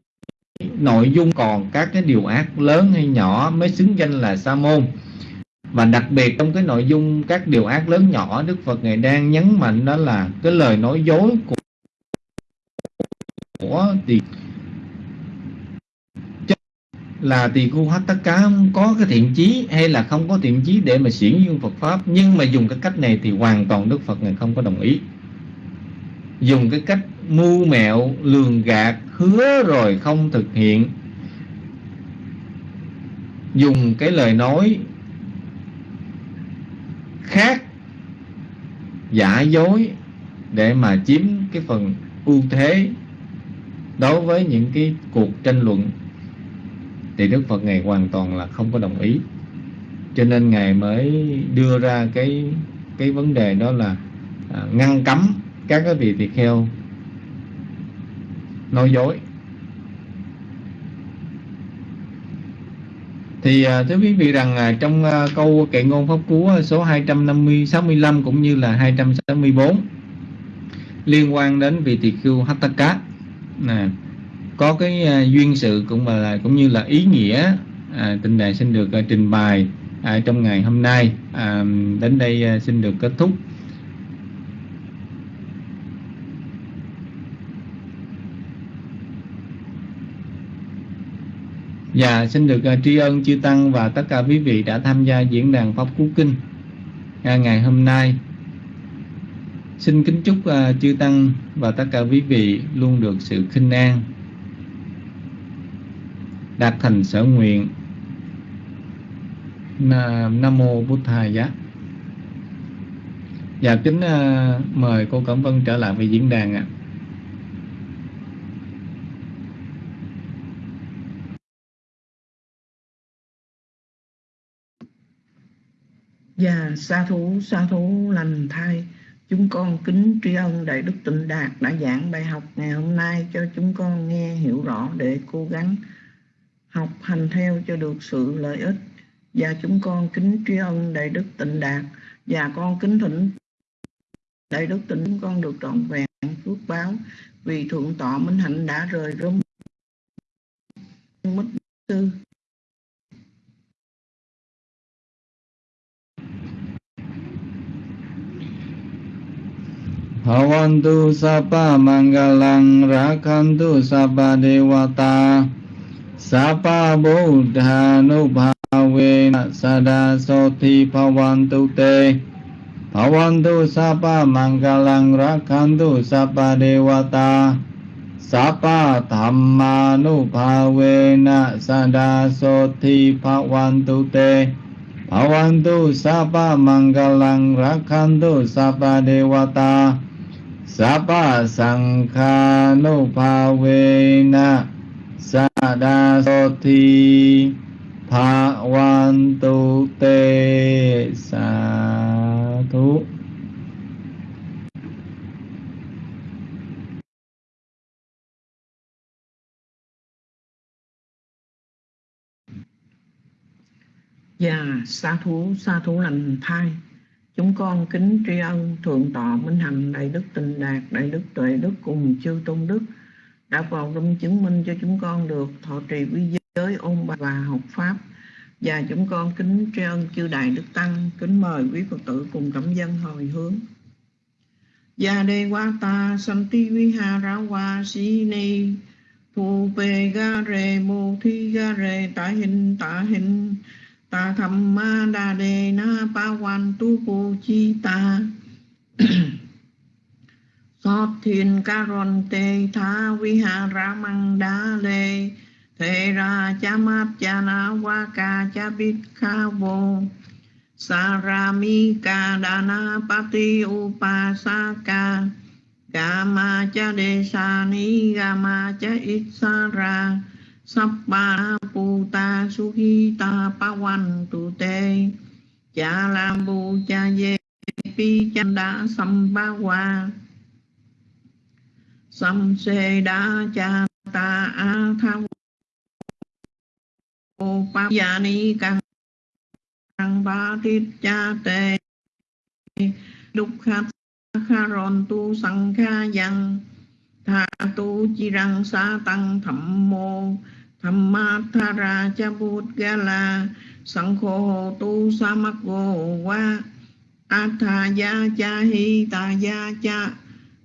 nội dung còn các cái điều ác lớn hay nhỏ mới xứng danh là sa môn. Và đặc biệt trong cái nội dung các điều ác lớn nhỏ Đức Phật ngài đang nhấn mạnh đó là cái lời nói dối của, của thì là tỳ khu hát tất cá có cái thiện chí hay là không có thiện chí để mà xiển dương Phật pháp. Nhưng mà dùng cái cách này thì hoàn toàn Đức Phật ngài không có đồng ý. Dùng cái cách mưu mẹo, lường gạt, hứa rồi không thực hiện. Dùng cái lời nói khác, giả dối để mà chiếm cái phần ưu thế đối với những cái cuộc tranh luận thì Đức Phật ngài hoàn toàn là không có đồng ý. Cho nên ngài mới đưa ra cái cái vấn đề đó là à, ngăn cấm các cái vị tỳ kheo nói dối. Thì à, thưa quý vị rằng à, trong à, câu kệ ngôn pháp cú à, số 250 65 cũng như là 264 liên quan đến vị tỳ khưu Hattaka nè có cái à, duyên sự cũng mà là cũng như là ý nghĩa à, tình đại xin được uh, trình bày à, trong ngày hôm nay. À, đến đây uh, xin được kết thúc. Và xin được uh, tri ân chư Tăng và tất cả quý vị đã tham gia diễn đàn Pháp Cú Kinh uh, ngày hôm nay. Xin kính chúc uh, chư Tăng và tất cả quý vị luôn được sự khinh an, đạt thành sở nguyện. Nam Mô bút Thầy Giá. Dạ, kính uh, mời cô Cẩm Vân trở lại với diễn đàn ạ. À. Và sa thú, sa thú lành thay. chúng con kính tri ân Đại Đức Tịnh Đạt đã giảng bài học ngày hôm nay cho chúng con nghe hiểu rõ để cố gắng học hành theo cho được sự lợi ích. Và chúng con kính tri ân đại đức tịnh đạt. Và con kính thỉnh đại đức tịnh con được trọn vẹn phước báo. Vì thượng tọa minh hạnh đã rời rung mất tư. Hawantu sapa manggalang rakantu sapa dewata Sapa Buddha Nubhavena Sada Soti Pavantu Te Pavantu Sapa Mangalang Rakhantu Sapa Devata Sapa Dhamma Nubhavena Sada Soti Pavantu Te Pavantu Sapa Mangalang Rakhantu Sapa Devata Sapa sangka nu bhavena sa đa so thi tha quan tu te sa thú Dạ, sa thú, sa thú lành thai. Chúng con kính tri ân Thượng tọa Minh Hạnh Đại Đức Tình Đạt, Đại Đức Tuệ Đức cùng chư Tôn Đức, đã vào trong chứng minh cho chúng con được thọ trì quy giới, ôn bài và học Pháp. Và chúng con kính tri ân chư Đại Đức Tăng, kính mời quý Phật tử cùng cảm dân hồi hướng. Gia đề qua ta santi viha ra wa si ni. Phu pe ga re mô thi ga re ta hình ta hình ta tham ma đa đề na pa quan tu cô chi ta. sót thiên ca ron tê tha vi ha ra măng đá lê. Thế ra cha mát cha na wa ca cha bít kha vô. Saramika ca na pati upasaka sa ca. Gama cha đề sa ni gama cha ít sa ra. Sappa Puta Suhita Pawantu Te Cha Lam Bu Cha Ye Pi Chanda Sambawa Sam Se Đa Cha Ta A Tha pa ya ni căng căng ba tiết cha tê. Đúc khát kha ron tu sang kha yang tha tu chi răng sa tăng thẩm mô. Thẩm ma tha ra cha bút ga la. Sang khô tu sa mắc go wa a tha ya cha hi ta ya cha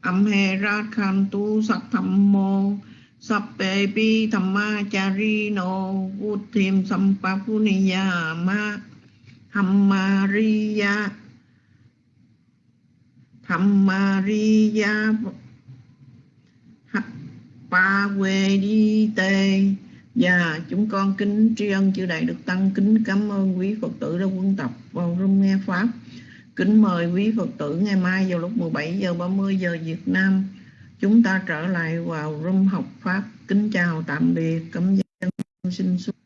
âm he ra khan tu sắc tham mô sắp bề bi thầm ma cha ri nô thêm pa phu ni ya ma thầm ma ri ya thầm ma ri ya pa quê đi tê và dạ, chúng con kính tri ân chư Đại được Tăng, kính cảm ơn quý Phật tử đã quân tập vào rung nghe Pháp. Kính mời quý Phật tử ngày mai vào lúc 17 giờ 30 giờ Việt Nam chúng ta trở lại vào room học Pháp. Kính chào tạm biệt, cảm ơn xin xuống.